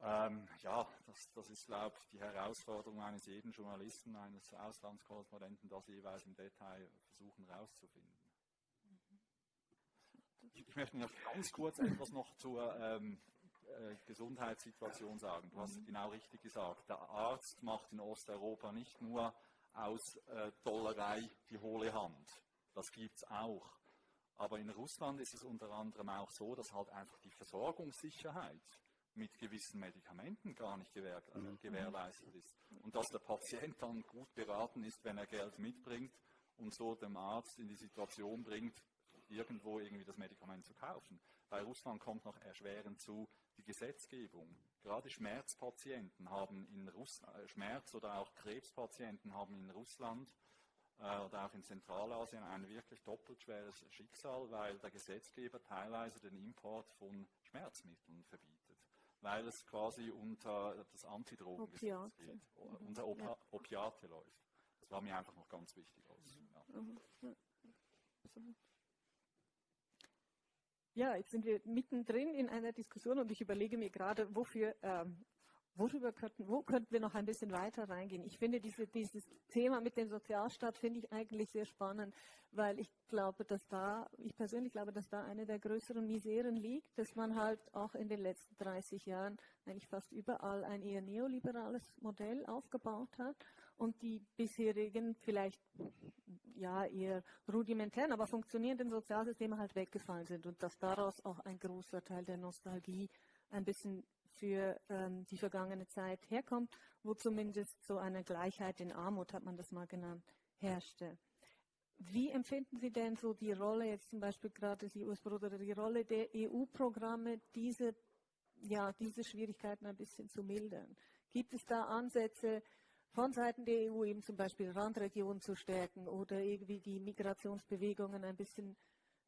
ähm, ja, das, das ist, glaube ich, die Herausforderung eines jeden Journalisten, eines Auslandskorrespondenten, das jeweils im Detail versuchen herauszufinden. Ich, ich, möchte noch ganz kurz etwas noch zur ähm, äh, Gesundheitssituation sagen. Du hast mhm. genau richtig gesagt. Der Arzt macht in Osteuropa nicht nur aus äh, Dollerei die hohle Hand. Das gibt es auch. Aber in Russland ist es unter anderem auch so, dass halt einfach die Versorgungssicherheit mit gewissen Medikamenten gar nicht gewähr, äh, mhm. gewährleistet ist. Und dass der Patient dann gut beraten ist, wenn er Geld mitbringt und so dem Arzt in die Situation bringt, irgendwo irgendwie das Medikament zu kaufen. Bei Russland kommt noch erschwerend zu die Gesetzgebung. Gerade Schmerzpatienten haben in Russland, äh, Schmerz- oder auch Krebspatienten haben in Russland äh, oder auch in Zentralasien ein wirklich doppelt schweres Schicksal, weil der Gesetzgeber teilweise den Import von Schmerzmitteln verbietet weil es quasi unter das Antidrogengesetz geht, mhm. unter Op ja. Opiate läuft. Das war mir einfach noch ganz wichtig. Aus, ja. Mhm. Ja, jetzt sind wir mittendrin in einer Diskussion und ich überlege mir gerade, wofür, ähm, worüber könnten, wo könnten wir noch ein bisschen weiter reingehen. Ich finde diese, dieses Thema mit dem Sozialstaat finde ich eigentlich sehr spannend, weil ich glaube, dass da, ich persönlich glaube, dass da eine der größeren Miseren liegt, dass man halt auch in den letzten 30 Jahren eigentlich fast überall ein eher neoliberales Modell aufgebaut hat und die bisherigen vielleicht ja eher rudimentären, aber funktionierenden Sozialsysteme halt weggefallen sind und dass daraus auch ein großer Teil der Nostalgie ein bisschen für ähm, die vergangene Zeit herkommt, wo zumindest so eine Gleichheit in Armut, hat man das mal genannt, herrschte. Wie empfinden Sie denn so die Rolle, jetzt zum Beispiel gerade die US-Bruder, die Rolle der EU-Programme, diese, ja, diese Schwierigkeiten ein bisschen zu mildern? Gibt es da Ansätze, von Seiten der EU eben zum Beispiel Randregionen zu stärken oder irgendwie die Migrationsbewegungen ein bisschen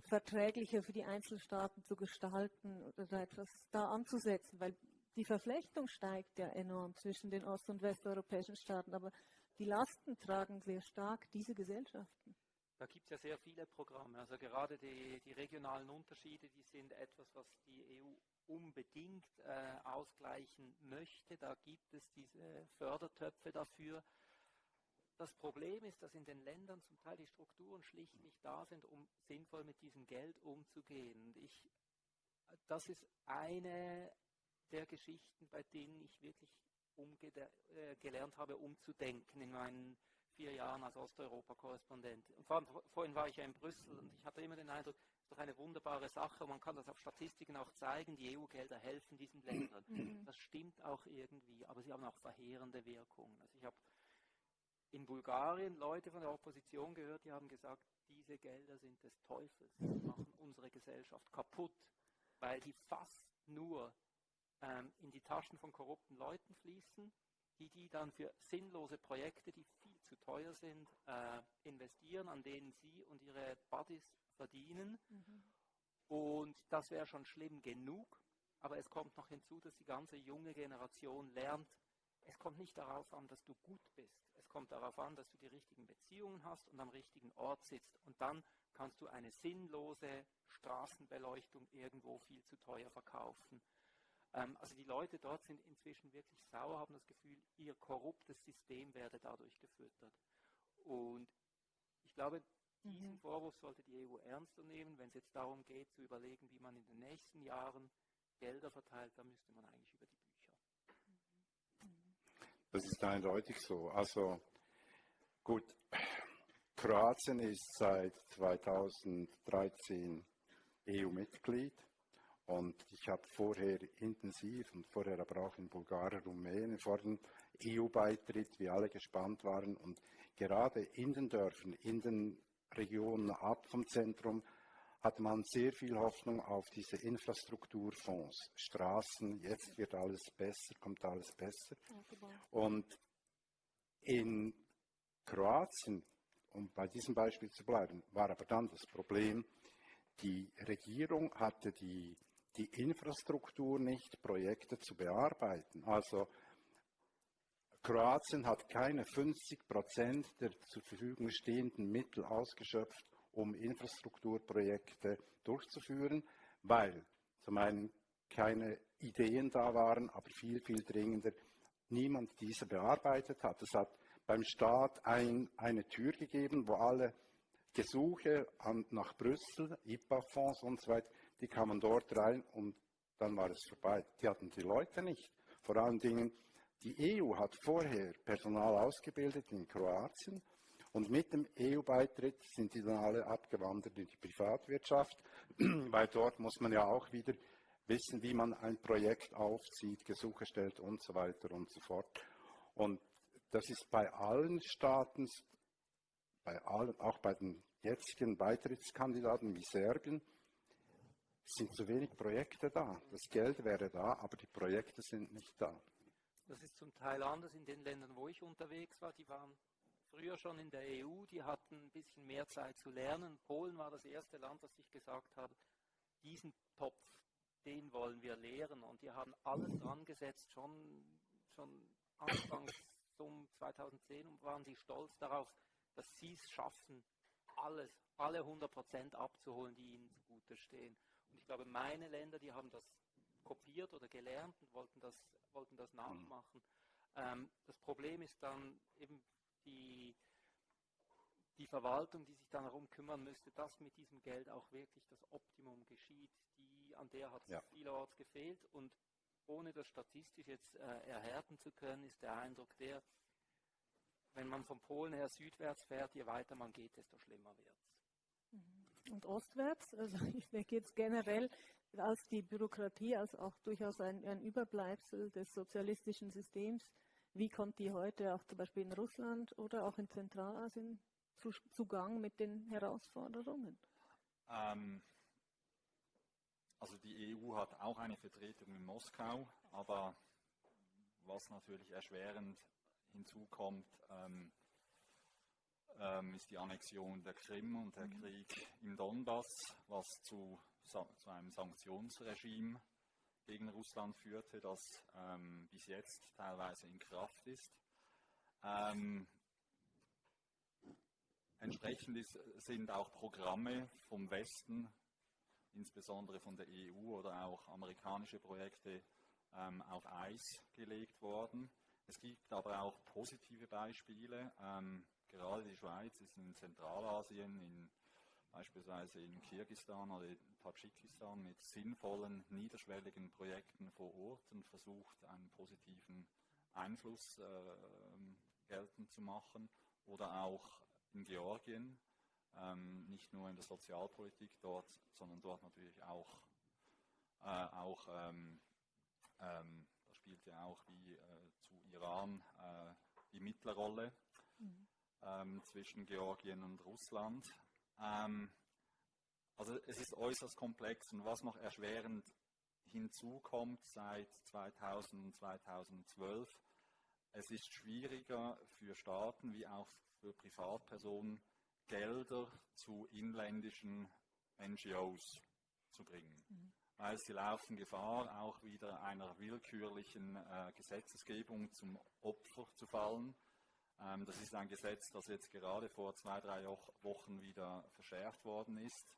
verträglicher für die Einzelstaaten zu gestalten oder etwas da anzusetzen, weil die Verflechtung steigt ja enorm zwischen den ost- und westeuropäischen Staaten, aber die Lasten tragen sehr stark diese Gesellschaften. Da gibt es ja sehr viele Programme. Also gerade die, die, regionalen Unterschiede, die sind etwas, was die EU unbedingt äh, ausgleichen möchte. Da gibt es diese Fördertöpfe dafür. Das Problem ist, dass in den Ländern zum Teil die Strukturen schlicht nicht da sind, um sinnvoll mit diesem Geld umzugehen. Ich, das ist eine der Geschichten, bei denen ich wirklich äh, gelernt habe, umzudenken in meinen vier Jahren als Osteuropa-Korrespondent. Und vor allem, vorhin war ich ja in Brüssel und ich hatte immer den Eindruck, es ist doch eine wunderbare Sache. Man kann das auf Statistiken auch zeigen. Die EU-Gelder helfen diesen Ländern. Mhm. Das stimmt auch irgendwie, aber sie haben auch verheerende Wirkungen. Also ich habe in Bulgarien Leute von der Opposition gehört, die haben gesagt, diese Gelder sind des Teufels, die machen unsere Gesellschaft kaputt, weil die fast nur ähm, in die Taschen von korrupten Leuten fließen die die dann für sinnlose Projekte, die viel zu teuer sind, äh, investieren, an denen sie und ihre Buddies verdienen. Mhm. Und das wäre schon schlimm genug. Aber es kommt noch hinzu, dass die ganze junge Generation lernt, es kommt nicht darauf an, dass du gut bist. Es kommt darauf an, dass du die richtigen Beziehungen hast und am richtigen Ort sitzt. Und dann kannst du eine sinnlose Straßenbeleuchtung irgendwo viel zu teuer verkaufen. Ähm, also die Leute dort sind inzwischen wirklich sauer, haben das Gefühl, ihr korruptes System werde dadurch gefüttert. Und ich glaube, diesen mhm. Vorwurf sollte die EU ernster nehmen. Wenn es jetzt darum geht, zu überlegen, wie man in den nächsten Jahren Gelder verteilt, dann müsste man eigentlich über die Bücher. Das ist eindeutig so. Also gut, Kroatien ist seit 2013 EU-Mitglied. Und ich habe vorher intensiv und vorher aber auch in Bulgarien, Rumänien vor dem EU-Beitritt, wie alle gespannt waren. Und gerade in den Dörfern, in den Regionen ab vom Zentrum, hat man sehr viel Hoffnung auf diese Infrastrukturfonds, Straßen, jetzt wird alles besser, kommt alles besser. Und in Kroatien, um bei diesem Beispiel zu bleiben, war aber dann das Problem, die Regierung hatte die die Infrastruktur nicht, Projekte zu bearbeiten. Also Kroatien hat keine 50 Prozent der zur Verfügung stehenden Mittel ausgeschöpft, um Infrastrukturprojekte durchzuführen, weil zum einen keine Ideen da waren, aber viel, viel dringender niemand diese bearbeitet hat. Es hat beim Staat ein, eine Tür gegeben, wo alle Gesuche an, nach Brüssel, IPA-Fonds und so weiter, die kamen dort rein und dann war es vorbei. Die hatten die Leute nicht. Vor allen Dingen, die EU hat vorher Personal ausgebildet in Kroatien und mit dem EU-Beitritt sind die dann alle abgewandert in die Privatwirtschaft, (clears throat) weil dort muss man ja auch wieder wissen, wie man ein Projekt aufzieht, Gesuche stellt und so weiter und so fort. Und das ist bei allen Staaten, bei allen, auch bei den jetzigen Beitrittskandidaten wie Serbien, es sind zu wenig Projekte da. Das Geld wäre da, aber die Projekte sind nicht da. Das ist zum Teil anders in den Ländern, wo ich unterwegs war. Die waren früher schon in der EU, die hatten ein bisschen mehr Zeit zu lernen. Polen war das erste Land, das ich gesagt habe, diesen Topf, den wollen wir lehren. Und die haben alles dran gesetzt, schon, schon Anfangs um 2010 und waren sie stolz darauf, dass sie es schaffen, alles, alle 100 Prozent abzuholen, die ihnen zugute stehen. Und ich glaube, meine Länder, die haben das kopiert oder gelernt und wollten das, wollten das nachmachen. Mhm. Ähm, das Problem ist dann eben die, die Verwaltung, die sich dann darum kümmern müsste, dass mit diesem Geld auch wirklich das Optimum geschieht. Die, an der hat es ja. vielerorts gefehlt und ohne das statistisch jetzt äh, erhärten zu können, ist der Eindruck der, wenn man von Polen her südwärts fährt, je weiter man geht, desto schlimmer wird. Und ostwärts, also ich denke jetzt generell als die Bürokratie, als auch durchaus ein, ein Überbleibsel des sozialistischen Systems, wie kommt die heute auch zum Beispiel in Russland oder auch in Zentralasien zu, zugang mit den Herausforderungen? Ähm, also die EU hat auch eine Vertretung in Moskau, aber was natürlich erschwerend hinzukommt, ähm, ähm, ist die Annexion der Krim und der mhm. Krieg im Donbass, was zu, zu einem Sanktionsregime gegen Russland führte, das ähm, bis jetzt teilweise in Kraft ist. Ähm, entsprechend ist, sind auch Programme vom Westen, insbesondere von der EU oder auch amerikanische Projekte, ähm, auf Eis gelegt worden. Es gibt aber auch positive Beispiele. Ähm, gerade die Schweiz ist in Zentralasien, in, beispielsweise in Kirgistan oder in Tadschikistan mit sinnvollen, niederschwelligen Projekten vor Ort und versucht, einen positiven Einfluss äh, geltend zu machen. Oder auch in Georgien, ähm, nicht nur in der Sozialpolitik dort, sondern dort natürlich auch, äh, auch ähm, ähm, da spielt ja auch wie äh, Iran äh, die Mittlerrolle. Ähm, zwischen Georgien und Russland. Ähm, also es ist äußerst komplex und was noch erschwerend hinzukommt seit 2000 2012, es ist schwieriger für Staaten wie auch für Privatpersonen Gelder zu inländischen NGOs zu bringen. Mhm weil sie laufen Gefahr, auch wieder einer willkürlichen äh, Gesetzesgebung zum Opfer zu fallen. Ähm, das ist ein Gesetz, das jetzt gerade vor zwei, drei Wochen wieder verschärft worden ist,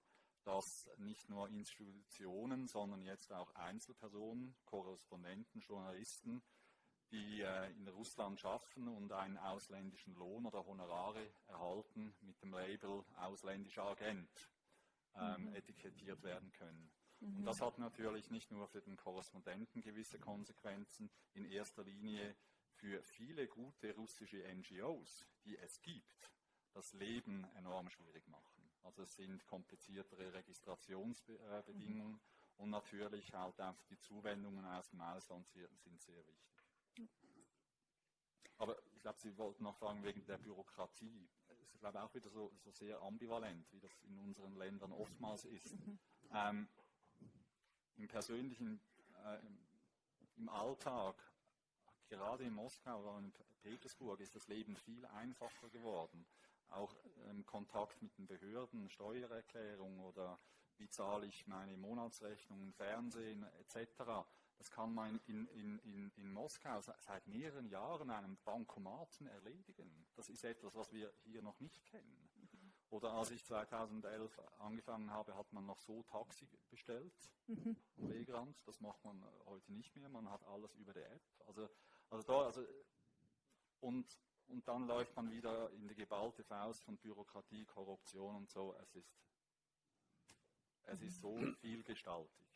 dass nicht nur Institutionen, sondern jetzt auch Einzelpersonen, Korrespondenten, Journalisten, die äh, in Russland schaffen und einen ausländischen Lohn oder Honorare erhalten, mit dem Label ausländischer Agent ähm, mhm. etikettiert werden können. Mhm. Und das hat natürlich nicht nur für den Korrespondenten gewisse Konsequenzen, in erster Linie für viele gute russische NGOs, die es gibt, das Leben enorm schwierig machen. Also es sind kompliziertere Registrationsbedingungen mhm. und natürlich halt auch die Zuwendungen aus dem Ausland sind sehr wichtig. Aber ich glaube, Sie wollten noch fragen wegen der Bürokratie. Es ist, glaube auch wieder so, so, sehr ambivalent, wie das in unseren Ländern oftmals ist. Mhm. Ähm, im persönlichen, äh, im Alltag, gerade in Moskau oder in Petersburg, ist das Leben viel einfacher geworden. Auch im Kontakt mit den Behörden, Steuererklärung oder wie zahle ich meine Monatsrechnungen, Fernsehen etc. Das kann man in, in, in, in Moskau seit mehreren Jahren einem Bankomaten erledigen. Das ist etwas, was wir hier noch nicht kennen. Oder als ich 2011 angefangen habe, hat man noch so Taxi bestellt mhm. am Wegrand. Das macht man heute nicht mehr. Man hat alles über die App. Also, also da, also, und, und dann läuft man wieder in die geballte Faust von Bürokratie, Korruption und so. Es ist, es ist so (clears throat) vielgestaltig.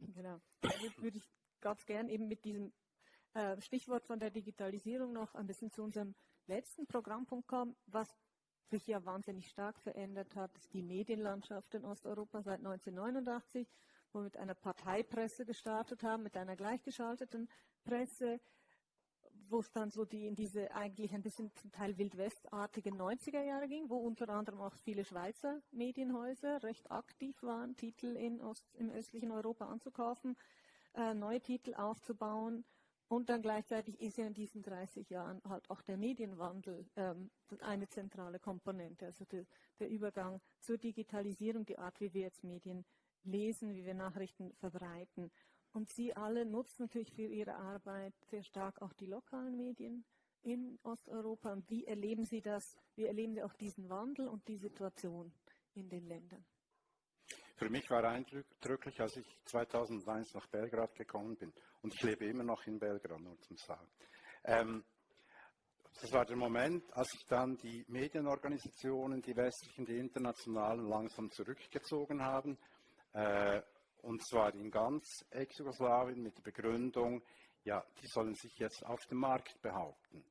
Genau. Jetzt würde ich ganz gern eben mit diesem äh, Stichwort von der Digitalisierung noch ein bisschen zu unserem letzten Programmpunkt kommen. Was sich ja wahnsinnig stark verändert hat, ist die Medienlandschaft in Osteuropa seit 1989, wo wir mit einer Parteipresse gestartet haben, mit einer gleichgeschalteten Presse, wo es dann so die in diese eigentlich ein bisschen zum Teil wildwestartige 90er Jahre ging, wo unter anderem auch viele Schweizer Medienhäuser recht aktiv waren, Titel in Ost, im östlichen Europa anzukaufen, äh, neue Titel aufzubauen und dann gleichzeitig ist ja in diesen 30 Jahren halt auch der Medienwandel ähm, eine zentrale Komponente, also de, der Übergang zur Digitalisierung, die Art, wie wir jetzt Medien lesen, wie wir Nachrichten verbreiten. Und Sie alle nutzen natürlich für Ihre Arbeit sehr stark auch die lokalen Medien in Osteuropa. Und wie erleben Sie das? Wie erleben Sie auch diesen Wandel und die Situation in den Ländern? Für mich war eindrücklich, als ich 2001 nach Belgrad gekommen bin. Und ich lebe immer noch in Belgrad, nur zum Sagen. Ähm, das war der Moment, als sich dann die Medienorganisationen, die westlichen, die internationalen, langsam zurückgezogen haben. Äh, und zwar in ganz Ex-Jugoslawien mit der Begründung, ja, die sollen sich jetzt auf dem Markt behaupten.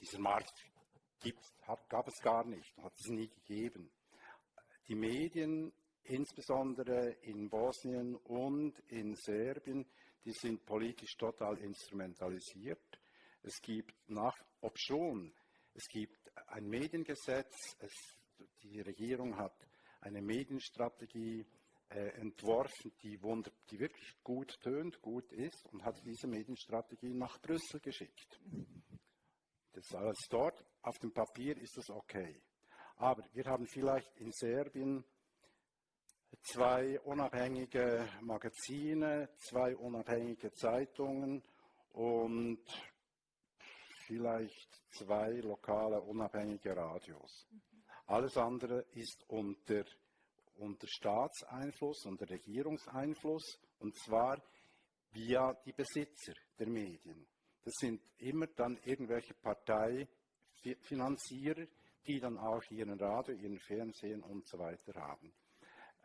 Dieser Markt gibt, hat, gab es gar nicht, hat es nie gegeben. Die Medien, insbesondere in Bosnien und in Serbien, die sind politisch total instrumentalisiert. Es gibt nach, obschon, es gibt ein Mediengesetz, es, die Regierung hat eine Medienstrategie äh, entworfen, die, wund, die wirklich gut tönt, gut ist und hat diese Medienstrategie nach Brüssel geschickt. Das alles dort. Auf dem Papier ist das okay. Aber wir haben vielleicht in Serbien zwei unabhängige Magazine, zwei unabhängige Zeitungen und vielleicht zwei lokale unabhängige Radios. Alles andere ist unter, unter Staatseinfluss, unter Regierungseinfluss und zwar via die Besitzer der Medien. Das sind immer dann irgendwelche Parteifinanzierer, die dann auch ihren Radio, ihren Fernsehen und so weiter haben.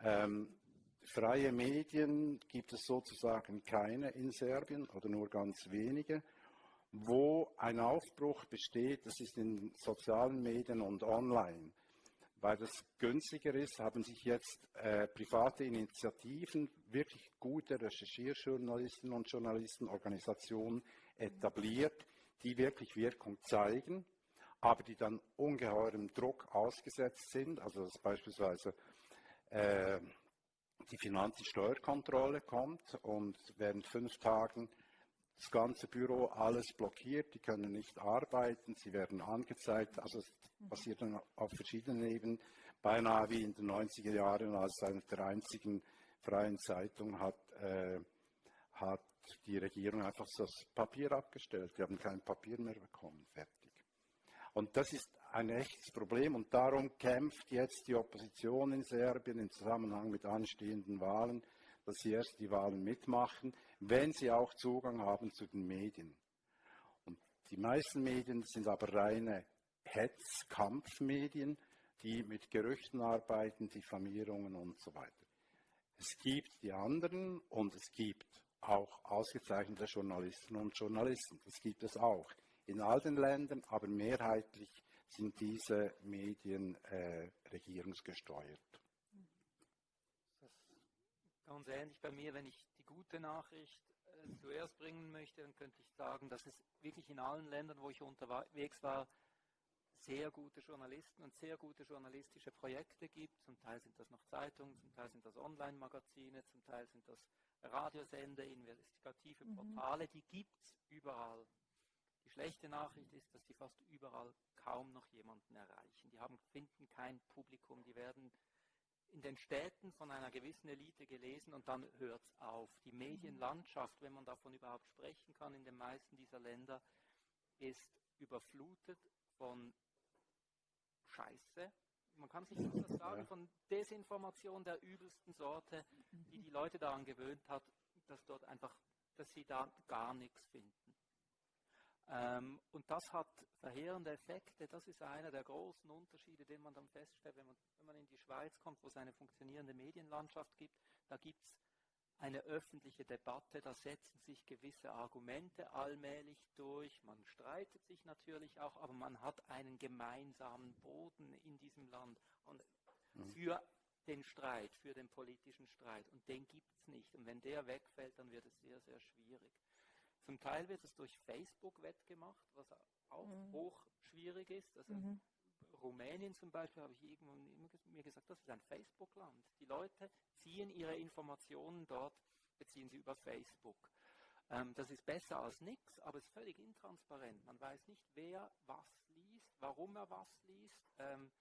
Ähm, freie Medien gibt es sozusagen keine in Serbien oder nur ganz wenige. Wo ein Aufbruch besteht, das ist in sozialen Medien und online. Weil das günstiger ist, haben sich jetzt äh, private Initiativen, wirklich gute Recherchierjournalisten und Journalistenorganisationen etabliert, die wirklich Wirkung zeigen, aber die dann ungeheurem Druck ausgesetzt sind. Also dass beispielsweise äh, die Finanzsteuerkontrolle kommt und während fünf Tagen das ganze Büro alles blockiert, die können nicht arbeiten, sie werden angezeigt, also es passiert dann auf verschiedenen Ebenen, beinahe wie in den 90er Jahren, als eine der einzigen freien Zeitungen hat, äh, hat die Regierung einfach das Papier abgestellt, die haben kein Papier mehr bekommen, fertig. Und das ist ein echtes Problem. Und darum kämpft jetzt die Opposition in Serbien im Zusammenhang mit anstehenden Wahlen, dass sie erst die Wahlen mitmachen, wenn sie auch Zugang haben zu den Medien. Und die meisten Medien sind aber reine Hetzkampfmedien, die mit Gerüchten arbeiten, Diffamierungen und so weiter. Es gibt die anderen und es gibt auch ausgezeichnete Journalisten und Journalisten. Das gibt es auch in all den Ländern, aber mehrheitlich sind diese Medien äh, regierungsgesteuert. Ganz ähnlich bei mir, wenn ich die gute Nachricht äh, zuerst bringen möchte, dann könnte ich sagen, dass es wirklich in allen Ländern, wo ich unterwegs war, sehr gute Journalisten und sehr gute journalistische Projekte gibt. Zum Teil sind das noch Zeitungen, zum Teil sind das Online-Magazine, zum Teil sind das Radiosender, investigative mhm. Portale, die gibt es überall. Die schlechte Nachricht ist, dass die fast überall kaum noch jemanden erreichen. Die haben, finden kein Publikum, die werden in den Städten von einer gewissen Elite gelesen und dann hört es auf. Die. Medienlandschaft, wenn man davon überhaupt sprechen kann, in den meisten dieser Länder, ist überflutet von Scheiße. Man kann sich nicht das sagen, von Desinformation der übelsten Sorte, die die Leute daran gewöhnt hat, dass dort einfach, dass sie da gar nichts finden. Ähm, und das hat verheerende Effekte. Das ist einer der großen Unterschiede, den man dann feststellt, wenn man, wenn man in die Schweiz kommt, wo es eine funktionierende Medienlandschaft gibt. Da gibt es eine öffentliche Debatte, da setzen sich gewisse Argumente allmählich durch. Man streitet sich natürlich auch, aber man hat einen gemeinsamen Boden in diesem Land und mhm. für den Streit, für den politischen Streit. Und den gibt es nicht. Und wenn der wegfällt, dann wird es sehr, sehr schwierig. Zum Teil wird es durch Facebook wettgemacht, was auch mhm. hoch schwierig ist. Also mhm. Rumänien zum Beispiel habe ich irgendwann mir gesagt, das ist ein Facebook-Land. Die Leute ziehen ihre Informationen dort, beziehen sie über Facebook. Ähm, das ist besser als nichts, aber es ist völlig intransparent. Man weiß nicht, wer was liest, warum er was liest. Ähm,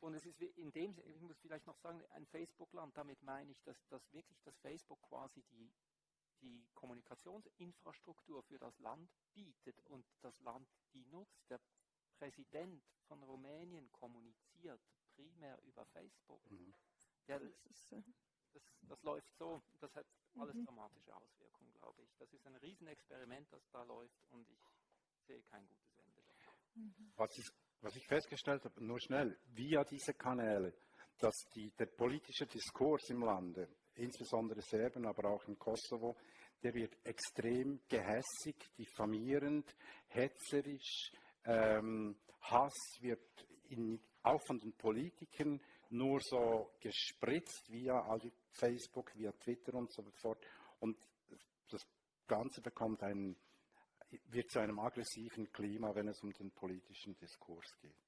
und es ist in dem, ich muss vielleicht noch sagen, ein Facebook-Land, damit meine ich, dass, dass wirklich das Facebook quasi die die Kommunikationsinfrastruktur für das Land bietet und das Land die nutzt. Der Präsident von Rumänien kommuniziert primär über Facebook. Mhm. Ja, Das ist, äh, das, das läuft so, das hat alles Mhm. dramatische Auswirkungen, glaube ich. Das ist ein Riesenexperiment, das da läuft und ich sehe kein gutes Ende davon. Was, ist, was ich festgestellt habe, nur schnell, via diese Kanäle, dass die, der politische Diskurs im Lande, insbesondere Serben, aber auch im Kosovo, der wird extrem gehässig, diffamierend, hetzerisch, ähm, Hass wird in, auch von den Politikern nur so gespritzt via Facebook, via Twitter und so fort. Und das Ganze bekommt einen, wird zu einem aggressiven Klima, wenn es um den politischen Diskurs geht.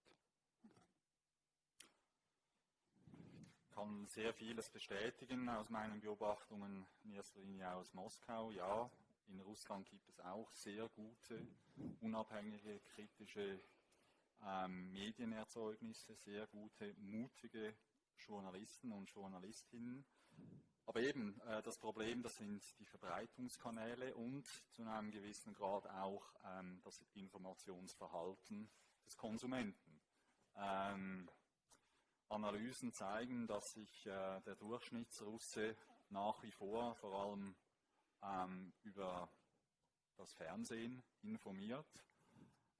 Kann sehr vieles bestätigen aus meinen Beobachtungen, in erster Linie aus Moskau. Ja, in Russland gibt es auch sehr gute, unabhängige, kritische ähm, Medienerzeugnisse, sehr gute, mutige Journalisten und Journalistinnen. Aber eben äh, das Problem, das sind die Verbreitungskanäle und zu einem gewissen Grad auch ähm, das Informationsverhalten des Konsumenten. Ähm, Analysen zeigen, dass sich äh, der Durchschnittsrusse nach wie vor vor allem ähm, über das Fernsehen informiert,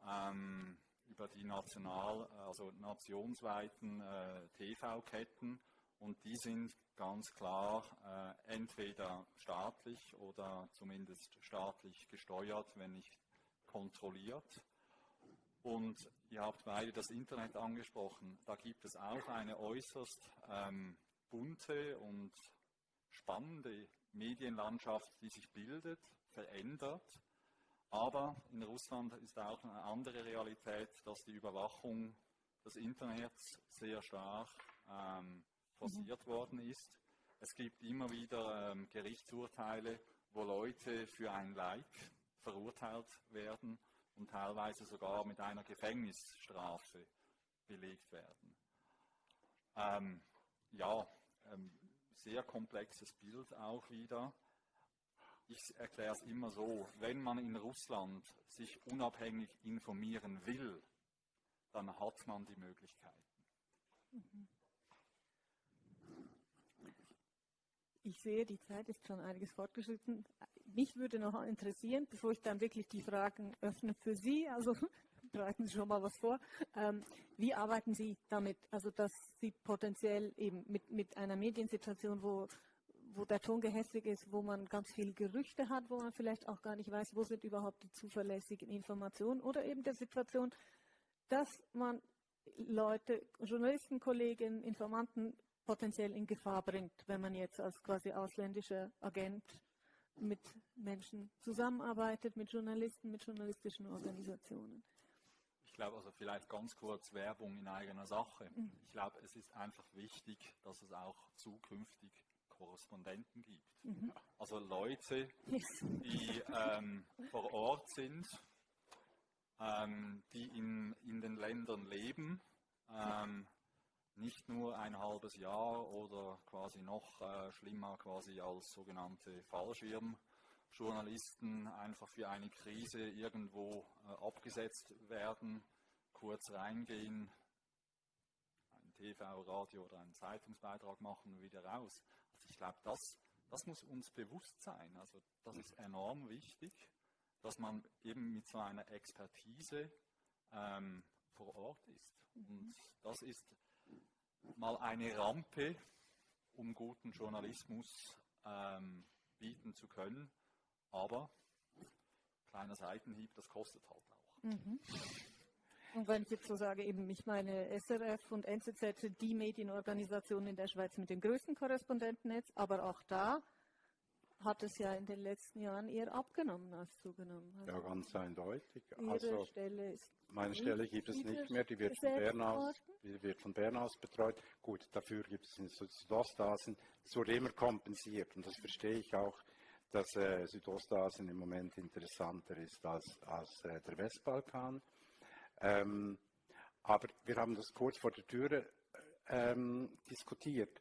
ähm, über die national, also nationsweiten äh, TV-Ketten und die sind ganz klar äh, entweder staatlich oder zumindest staatlich gesteuert, wenn nicht kontrolliert. Und ihr habt beide das Internet angesprochen. Da gibt es auch eine äußerst ähm, bunte und spannende Medienlandschaft, die sich bildet, verändert. Aber in Russland ist auch eine andere Realität, dass die Überwachung des Internets sehr stark ähm, forciert worden ist. Es gibt immer wieder ähm, Gerichtsurteile, wo Leute für ein Like verurteilt werden und teilweise sogar mit einer Gefängnisstrafe belegt werden. Ähm, ja, ähm, sehr komplexes Bild auch wieder. Ich erkläre es immer so, wenn man in Russland sich unabhängig informieren will, dann hat man die Möglichkeiten. Ich sehe, die Zeit ist schon einiges fortgeschritten. Mich würde noch interessieren, bevor ich dann wirklich die Fragen öffne für Sie, also (laughs) bereiten Sie schon mal was vor. Ähm, wie arbeiten Sie damit, also dass Sie potenziell eben mit, mit einer Mediensituation, wo, wo der Ton gehässig ist, wo man ganz viele Gerüchte hat, wo man vielleicht auch gar nicht weiß, wo sind überhaupt die zuverlässigen Informationen oder eben der Situation, dass man Leute, Journalisten, Kollegen, Informanten potenziell in Gefahr bringt, wenn man jetzt als quasi ausländischer Agent mit Menschen zusammenarbeitet, mit Journalisten, mit journalistischen Organisationen. Ich glaube, also vielleicht ganz kurz Werbung in eigener Sache. Mhm. Ich glaube, es ist einfach wichtig, dass es auch zukünftig Korrespondenten gibt. Mhm. Also Leute, die ähm, vor Ort sind, ähm, die in, in den Ländern leben, ähm, nicht nur ein halbes Jahr oder quasi noch äh, schlimmer quasi als sogenannte Fallschirmjournalisten einfach für eine Krise irgendwo äh, abgesetzt werden, kurz reingehen, ein TV, Radio oder einen Zeitungsbeitrag machen und wieder raus. Also ich glaube, das, das muss uns bewusst sein. Also das ist enorm wichtig, dass man eben mit so einer Expertise ähm, vor Ort ist. Und das ist mal eine Rampe, um guten Journalismus ähm, bieten zu können. Aber kleiner Seitenhieb, das kostet halt auch. Mhm. Und wenn ich jetzt so sage, eben ich meine SRF und NZZ die Medienorganisationen in der Schweiz mit dem größten Korrespondentennetz, aber auch da hat es ja in den letzten Jahren eher abgenommen als zugenommen. Also Ja, ganz eindeutig. Also Stelle meine Stelle gibt es nicht mehr, die wird von, Bern aus, die wird von Bern aus betreut. Gut, dafür gibt es in Süd- Südostasien, es wurde immer kompensiert und das verstehe ich auch, dass äh, Südostasien im Moment interessanter ist als, als äh, der Westbalkan. Ähm, aber wir haben das kurz vor der Türe ähm, diskutiert.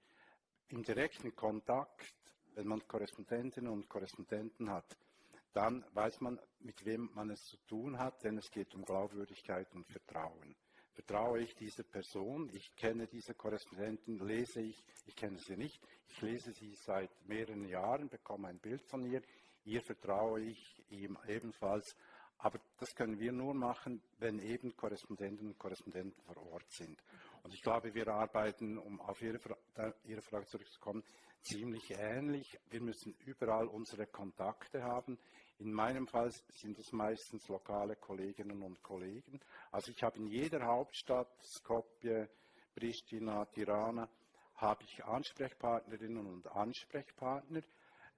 Im direkten Kontakt, wenn man Korrespondentinnen und Korrespondenten hat, dann weiß man, mit wem man es zu tun hat, denn es geht um Glaubwürdigkeit und Vertrauen. vertraue ich dieser Person, ich kenne diese Korrespondenten, lese ich, ich kenne sie nicht, ich lese sie seit mehreren Jahren, bekomme ein Bild von ihr, ihr vertraue ich ihm ebenfalls. Aber das können wir nur machen, wenn eben Korrespondenten und Korrespondenten vor Ort sind. Und ich glaube, wir arbeiten, um auf Ihre, Ihre Frage zurückzukommen, ziemlich ähnlich. Wir müssen überall unsere Kontakte haben. In meinem Fall sind es meistens lokale Kolleginnen und Kollegen. Also ich habe in jeder Hauptstadt, Skopje, Pristina, Tirana, habe ich Ansprechpartnerinnen und Ansprechpartner,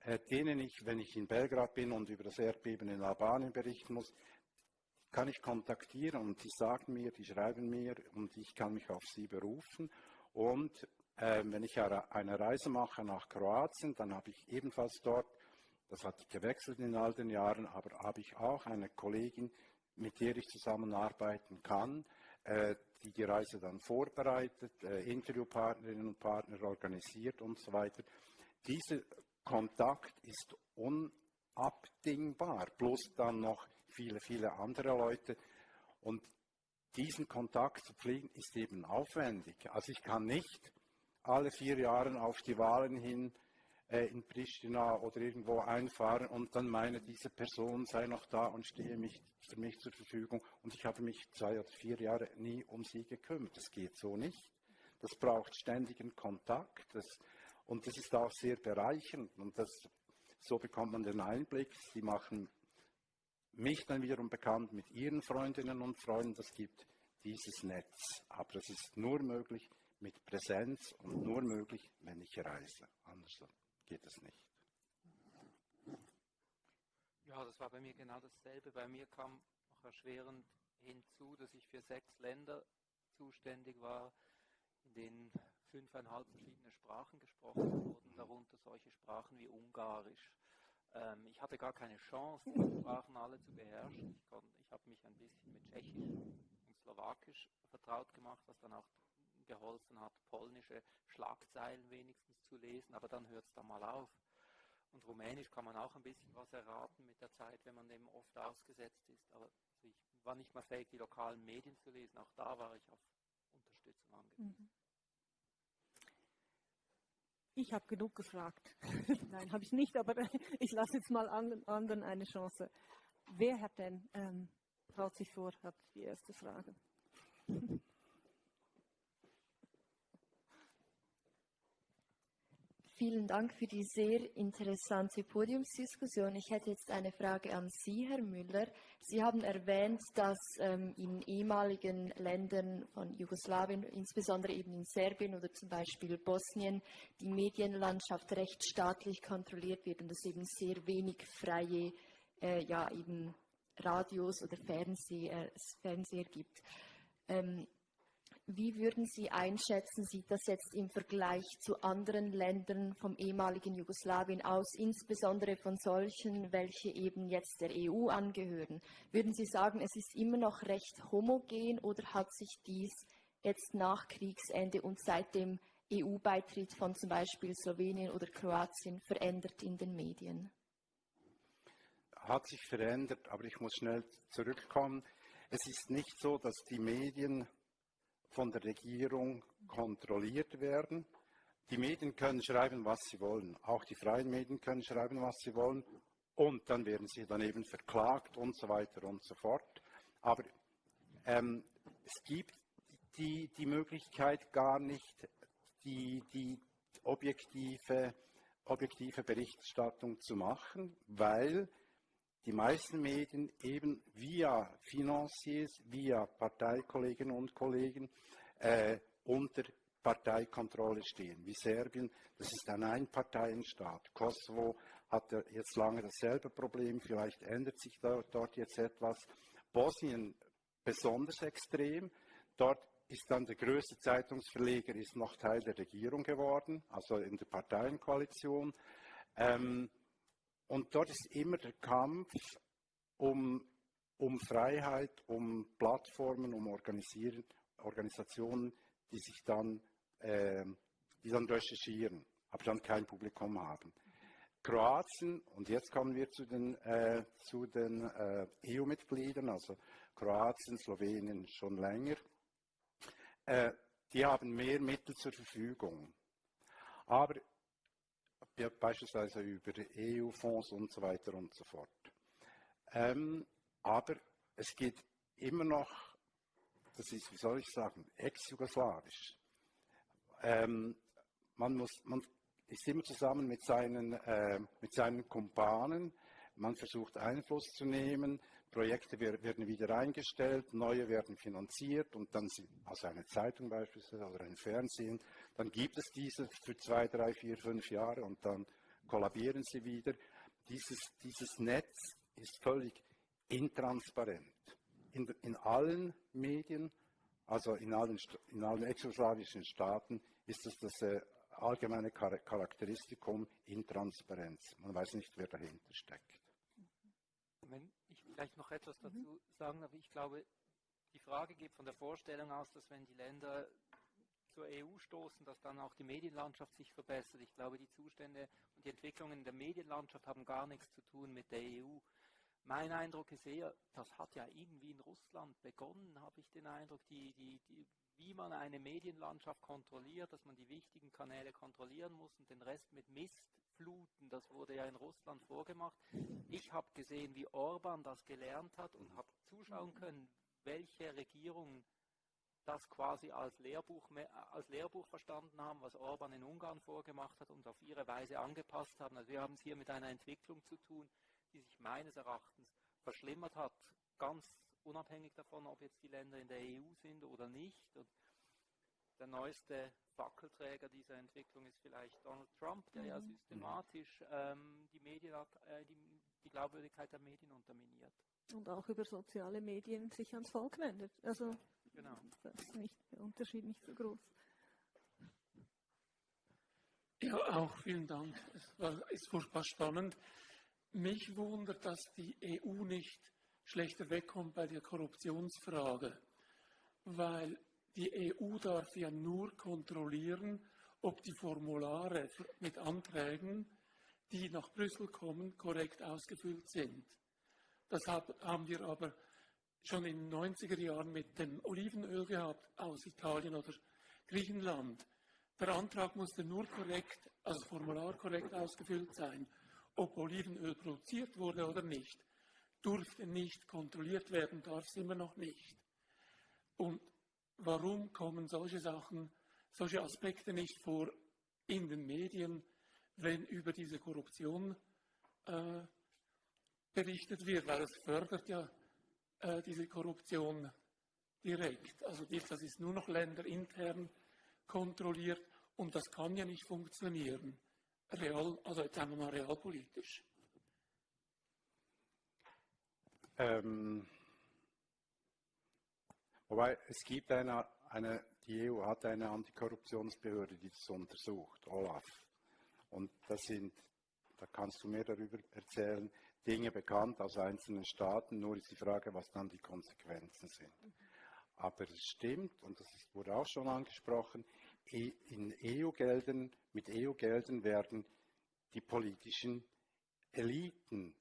äh, denen ich, wenn ich in Belgrad bin und über das Erdbeben in Albanien berichten muss, kann ich kontaktieren und die sagen mir, die schreiben mir und ich kann mich auf sie berufen. Und äh, wenn ich eine Reise mache nach Kroatien, dann habe ich ebenfalls dort, das hat gewechselt in all den Jahren, aber habe ich auch eine Kollegin, mit der ich zusammenarbeiten kann, äh, die die Reise dann vorbereitet, äh, Interviewpartnerinnen und Partner organisiert und so weiter. Dieser Kontakt ist unabdingbar, plus dann noch viele, viele andere Leute. Und diesen Kontakt zu pflegen ist eben aufwendig. Also ich kann nicht alle vier Jahre auf die Wahlen hin äh, in Pristina oder irgendwo einfahren und dann meine, diese Person sei noch da und stehe mich, für mich zur Verfügung und ich habe mich zwei oder vier Jahre nie um sie gekümmert. Das geht so nicht. Das braucht ständigen Kontakt das, und das ist auch sehr bereichernd und das, so bekommt man den Einblick. Sie machen mich dann wiederum bekannt mit ihren Freundinnen und Freunden. Das gibt dieses Netz. Aber das ist nur möglich, mit Präsenz und nur möglich, wenn ich reise. Anders geht es nicht. Ja, das war bei mir genau dasselbe. Bei mir kam noch erschwerend hinzu, dass ich für sechs Länder zuständig war, in denen fünfeinhalb verschiedene Sprachen gesprochen wurden, darunter solche Sprachen wie Ungarisch. Ähm, ich hatte gar keine Chance, die Sprachen alle zu beherrschen. Ich, ich habe mich ein bisschen mit Tschechisch und Slowakisch vertraut gemacht, was dann auch geholfen hat, polnische Schlagzeilen wenigstens zu lesen, aber dann hört es da mal auf. Und Rumänisch kann man auch ein bisschen was erraten mit der Zeit, wenn man dem oft ausgesetzt ist. Aber also ich war nicht mal fähig, die lokalen Medien zu lesen. Auch da war ich auf Unterstützung angewiesen. Mhm. Ich habe genug gefragt. (laughs) Nein, habe ich nicht, aber (laughs) ich lasse jetzt mal anderen eine Chance. Wer hat denn, ähm, traut sich vor, hat die erste Frage. (laughs) Vielen Dank für die sehr interessante Podiumsdiskussion. Ich hätte jetzt eine Frage an Sie, Herr Müller. Sie haben erwähnt, dass ähm, in ehemaligen Ländern von Jugoslawien, insbesondere eben in Serbien oder zum Beispiel Bosnien, die Medienlandschaft recht staatlich kontrolliert wird und es eben sehr wenig freie äh, ja, eben Radios oder Fernseher, Fernseher gibt. Ähm, wie würden Sie einschätzen, sieht das jetzt im Vergleich zu anderen Ländern vom ehemaligen Jugoslawien aus, insbesondere von solchen, welche eben jetzt der EU angehören? Würden Sie sagen, es ist immer noch recht homogen oder hat sich dies jetzt nach Kriegsende und seit dem EU-Beitritt von zum Beispiel Slowenien oder Kroatien verändert in den Medien? Hat sich verändert, aber ich muss schnell zurückkommen. Es ist nicht so, dass die Medien von der Regierung kontrolliert werden. Die Medien können schreiben, was sie wollen. Auch die freien Medien können schreiben, was sie wollen. Und dann werden sie dann eben verklagt und so weiter und so fort. Aber ähm, es gibt die, die Möglichkeit gar nicht, die, die objektive, objektive Berichterstattung zu machen, weil die meisten Medien eben via Financiers, via Parteikolleginnen und Kollegen äh, unter Parteikontrolle stehen, wie Serbien. Das ist ein Einparteienstaat. Kosovo hat jetzt lange dasselbe Problem, vielleicht ändert sich dort jetzt etwas. Bosnien besonders extrem. Dort ist dann der größte Zeitungsverleger ist noch Teil der Regierung geworden, also in der Parteienkoalition. Ähm, und dort ist immer der Kampf um, um Freiheit, um Plattformen, um Organisationen, die sich dann, äh, die dann recherchieren, aber dann kein Publikum haben. Kroatien, und jetzt kommen wir zu den, äh, den äh, EU-Mitgliedern, also Kroatien, Slowenien schon länger, äh, die haben mehr Mittel zur Verfügung. Aber beispielsweise über EU-Fonds und so weiter und so fort. Ähm, aber es geht immer noch, das ist, wie soll ich sagen, ex-jugoslawisch. Ähm, man, man ist immer zusammen mit seinen, äh, mit seinen Kumpanen, man versucht Einfluss zu nehmen, Projekte werden wieder eingestellt, neue werden finanziert und dann, also eine Zeitung beispielsweise oder ein Fernsehen, dann gibt es diese für zwei, drei, vier, fünf Jahre und dann kollabieren sie wieder. Dieses, dieses Netz ist völlig intransparent. In, in allen Medien, also in allen, in allen exjugoslawischen Staaten, ist es das äh, allgemeine Charakteristikum Intransparenz. Man weiß nicht, wer dahinter steckt. Wenn vielleicht noch etwas dazu mhm. sagen darf, ich glaube, die Frage geht von der Vorstellung aus, dass wenn die Länder zur EU stoßen, dass dann auch die Medienlandschaft sich verbessert. Ich glaube, die Zustände und die Entwicklungen in der Medienlandschaft haben gar nichts zu tun mit der EU. Mein Eindruck ist eher, das hat ja irgendwie in Russland begonnen, habe ich den Eindruck, die, die, die, wie man eine Medienlandschaft kontrolliert, dass man die wichtigen Kanäle kontrollieren muss und den Rest mit Mist fluten. Das wurde ja in Russland vorgemacht. Ich habe gesehen, wie Orban das gelernt hat und habe zuschauen können, welche Regierungen das quasi als Lehrbuch, als Lehrbuch verstanden haben, was Orban in Ungarn vorgemacht hat und auf ihre Weise angepasst haben. Also wir haben es hier mit einer Entwicklung zu tun, die sich meines Erachtens verschlimmert hat, ganz unabhängig davon, ob jetzt die Länder in der EU sind oder nicht. Und der neueste Fackelträger dieser Entwicklung ist vielleicht Donald Trump, der mhm. ja systematisch ähm, die, Medien, äh, die, die Glaubwürdigkeit der Medien unterminiert. Und auch über soziale Medien sich ans Volk wendet. Also genau. das ist nicht, der Unterschied nicht so groß. Ja, auch vielen Dank. Es war, ist furchtbar spannend. Mich wundert, dass die EU nicht schlechter wegkommt bei der Korruptionsfrage, weil die EU darf ja nur kontrollieren, ob die Formulare mit Anträgen, die nach Brüssel kommen, korrekt ausgefüllt sind. Das haben wir aber schon in den 90er Jahren mit dem Olivenöl gehabt aus Italien oder Griechenland. Der Antrag musste nur korrekt, also Formular korrekt ausgefüllt sein. Ob Olivenöl produziert wurde oder nicht, durfte nicht kontrolliert werden, darf es immer noch nicht. Und warum kommen solche Sachen, solche Aspekte nicht vor in den Medien, wenn über diese Korruption äh, berichtet wird, weil es fördert ja äh, diese Korruption direkt. Also das ist nur noch länderintern kontrolliert und das kann ja nicht funktionieren. Real, also jetzt sagen wir mal realpolitisch. Ähm, wobei es gibt eine, eine, die EU hat eine Antikorruptionsbehörde, die das untersucht, OLAF. Und das sind, da kannst du mehr darüber erzählen, Dinge bekannt aus einzelnen Staaten, nur ist die Frage, was dann die Konsequenzen sind. Aber es stimmt, und das wurde auch schon angesprochen, in EU-Geldern, mit EU-Geldern werden die politischen Eliten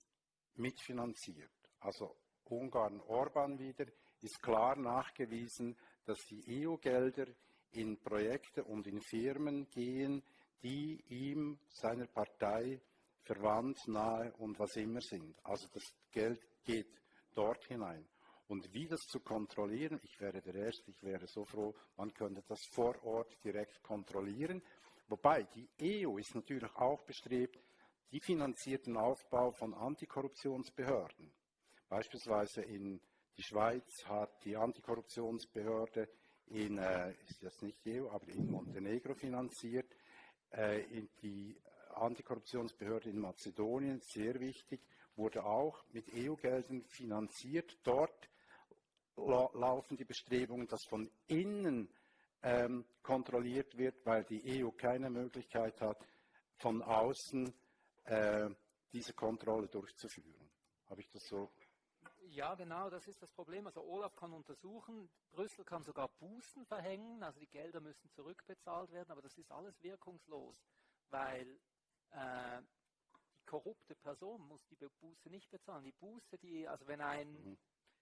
mitfinanziert. Also Ungarn Orban wieder ist klar nachgewiesen, dass die EU-Gelder in Projekte und in Firmen gehen, die ihm, seiner Partei verwandt, nahe und was immer sind. Also das Geld geht dort hinein. Und wie das zu kontrollieren, ich wäre der Erste, ich wäre so froh, man könnte das vor Ort direkt kontrollieren. Wobei die EU ist natürlich auch bestrebt, die finanzierten Aufbau von Antikorruptionsbehörden. Beispielsweise in die Schweiz hat die Antikorruptionsbehörde in, äh, ist das nicht EU, aber in Montenegro finanziert, äh, in die Antikorruptionsbehörde in Mazedonien, sehr wichtig, wurde auch mit EU-Geldern finanziert. Dort la laufen die Bestrebungen, dass von innen ähm, kontrolliert wird, weil die EU keine Möglichkeit hat, von außen äh, diese Kontrolle durchzuführen. Habe ich das so? Ja, genau, das ist das Problem. Also Olaf kann untersuchen, Brüssel kann sogar Bußen verhängen, also die Gelder müssen zurückbezahlt werden, aber das ist alles wirkungslos, weil äh, die korrupte Person muss die Buße nicht bezahlen. Die Buße, die, also wenn ein, mhm.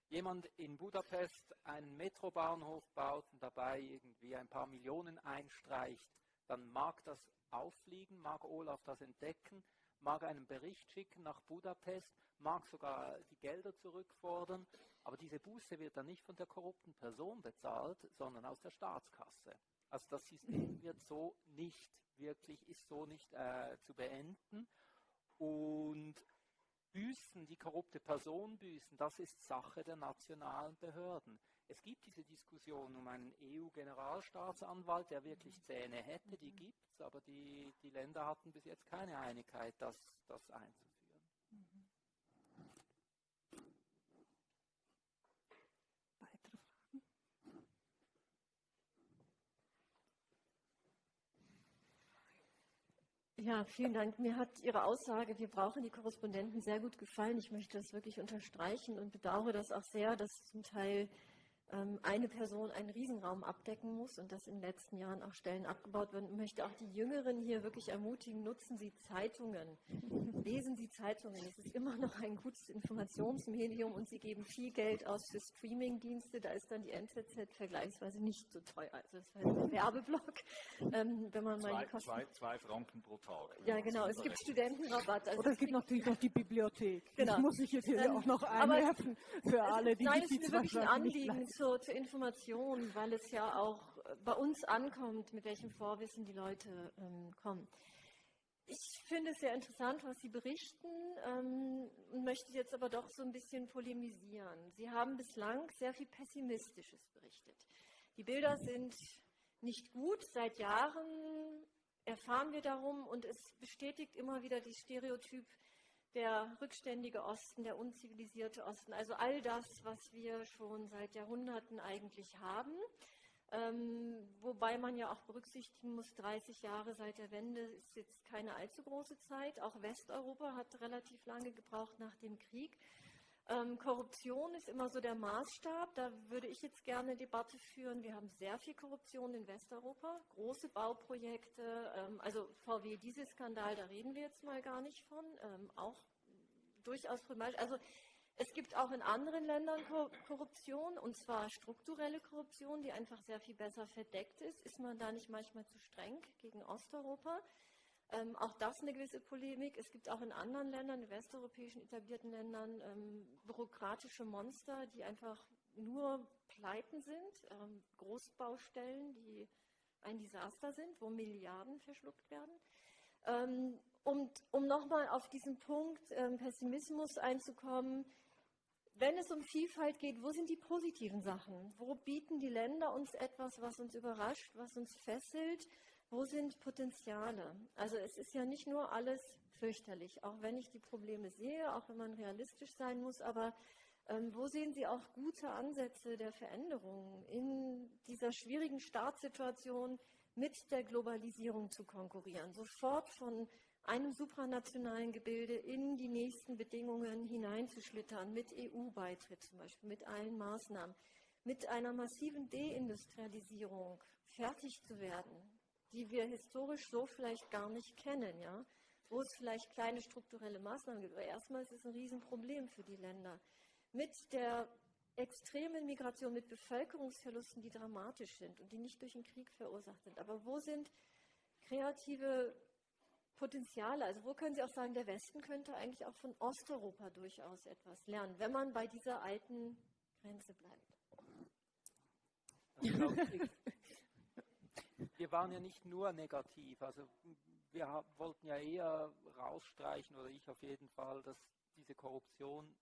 jemand in Budapest einen Metrobahnhof baut und dabei irgendwie ein paar Millionen einstreicht, dann mag das auffliegen, mag Olaf das entdecken, mag einen Bericht schicken nach Budapest, mag sogar die Gelder zurückfordern, aber diese Buße wird dann nicht von der korrupten Person bezahlt, sondern aus der Staatskasse. Also das System (clears throat) wird so nicht wirklich, ist so nicht äh, zu beenden. Und büßen, die korrupte Person büßen, das ist Sache der nationalen Behörden. Es gibt diese Diskussion um einen EU-Generalstaatsanwalt, der wirklich Zähne hätte, die gibt es, aber die, die Länder hatten bis jetzt keine Einigkeit, das, das einzuführen. Mhm. Ja, vielen Dank. Mir hat Ihre Aussage, wir brauchen die Korrespondenten, sehr gut gefallen. Ich möchte das wirklich unterstreichen und bedauere das auch sehr, dass zum Teil eine Person einen Riesenraum abdecken muss und dass in den letzten Jahren auch Stellen abgebaut werden. Ich möchte auch die Jüngeren hier wirklich ermutigen, nutzen Sie Zeitungen, (laughs) lesen Sie Zeitungen. Es ist immer noch ein gutes Informationsmedium und Sie geben viel Geld aus für Streamingdienste. Da ist dann die NZZ vergleichsweise nicht so teuer. Also das war ein Werbeblock, ähm, wenn man zwei, mal die Kosten... Zwei, zwei Franken pro Tag. Ja, genau. Es gibt Studentenrabatt. Also Oder es gibt natürlich noch die Bibliothek. Genau. Das muss ich jetzt hier ähm, auch noch einwerfen für alle, die Nein, es ist wirklich ein Anliegen, zur, zur Information, weil es ja auch äh, bei uns ankommt, mit welchem Vorwissen die Leute ähm, kommen. Ich finde es sehr interessant, was Sie berichten ähm, und möchte jetzt aber doch so ein bisschen polemisieren. Sie haben bislang sehr viel Pessimistisches berichtet. Die Bilder sind nicht gut. Seit Jahren erfahren wir darum und es bestätigt immer wieder die Stereotyp, der rückständige Osten, der unzivilisierte Osten, also all das, was wir schon seit Jahrhunderten eigentlich haben. Ähm, wobei man ja auch berücksichtigen muss, 30 Jahre seit der Wende ist jetzt keine allzu große Zeit. Auch Westeuropa hat relativ lange gebraucht nach dem Krieg. Ähm, Korruption ist immer so der Maßstab. Da würde ich jetzt gerne eine Debatte führen. Wir haben sehr viel Korruption in Westeuropa, große Bauprojekte. Ähm, also VW, dieser Skandal, da reden wir jetzt mal gar nicht von. Ähm, auch durchaus problematisch. Also es gibt auch in anderen Ländern Korruption, und zwar strukturelle Korruption, die einfach sehr viel besser verdeckt ist. Ist man da nicht manchmal zu streng gegen Osteuropa? Ähm, auch das eine gewisse Polemik. Es gibt auch in anderen Ländern, in westeuropäischen etablierten Ländern, ähm, bürokratische Monster, die einfach nur Pleiten sind, ähm, Großbaustellen, die ein Desaster sind, wo Milliarden verschluckt werden. Ähm, und um nochmal auf diesen Punkt ähm, Pessimismus einzukommen, wenn es um Vielfalt geht, wo sind die positiven Sachen? Wo bieten die Länder uns etwas, was uns überrascht, was uns fesselt? Wo sind Potenziale? Also es ist ja nicht nur alles fürchterlich, auch wenn ich die Probleme sehe, auch wenn man realistisch sein muss, aber ähm, wo sehen Sie auch gute Ansätze der Veränderung in dieser schwierigen Startsituation mit der Globalisierung zu konkurrieren, sofort von einem supranationalen Gebilde in die nächsten Bedingungen hineinzuschlittern, mit EU-Beitritt zum Beispiel, mit allen Maßnahmen, mit einer massiven Deindustrialisierung fertig zu werden, die wir historisch so vielleicht gar nicht kennen, ja, wo es vielleicht kleine strukturelle Maßnahmen gibt. Aber erstmal ist es ein Riesenproblem für die Länder. Mit der extremen Migration, mit Bevölkerungsverlusten, die dramatisch sind und die nicht durch den Krieg verursacht sind. Aber wo sind kreative Potenziale? Also wo können Sie auch sagen, der Westen könnte eigentlich auch von Osteuropa durchaus etwas lernen, wenn man bei dieser alten Grenze bleibt? Wir waren ja nicht nur negativ. Also wir wollten ja eher rausstreichen, oder ich auf jeden Fall, dass diese Korruption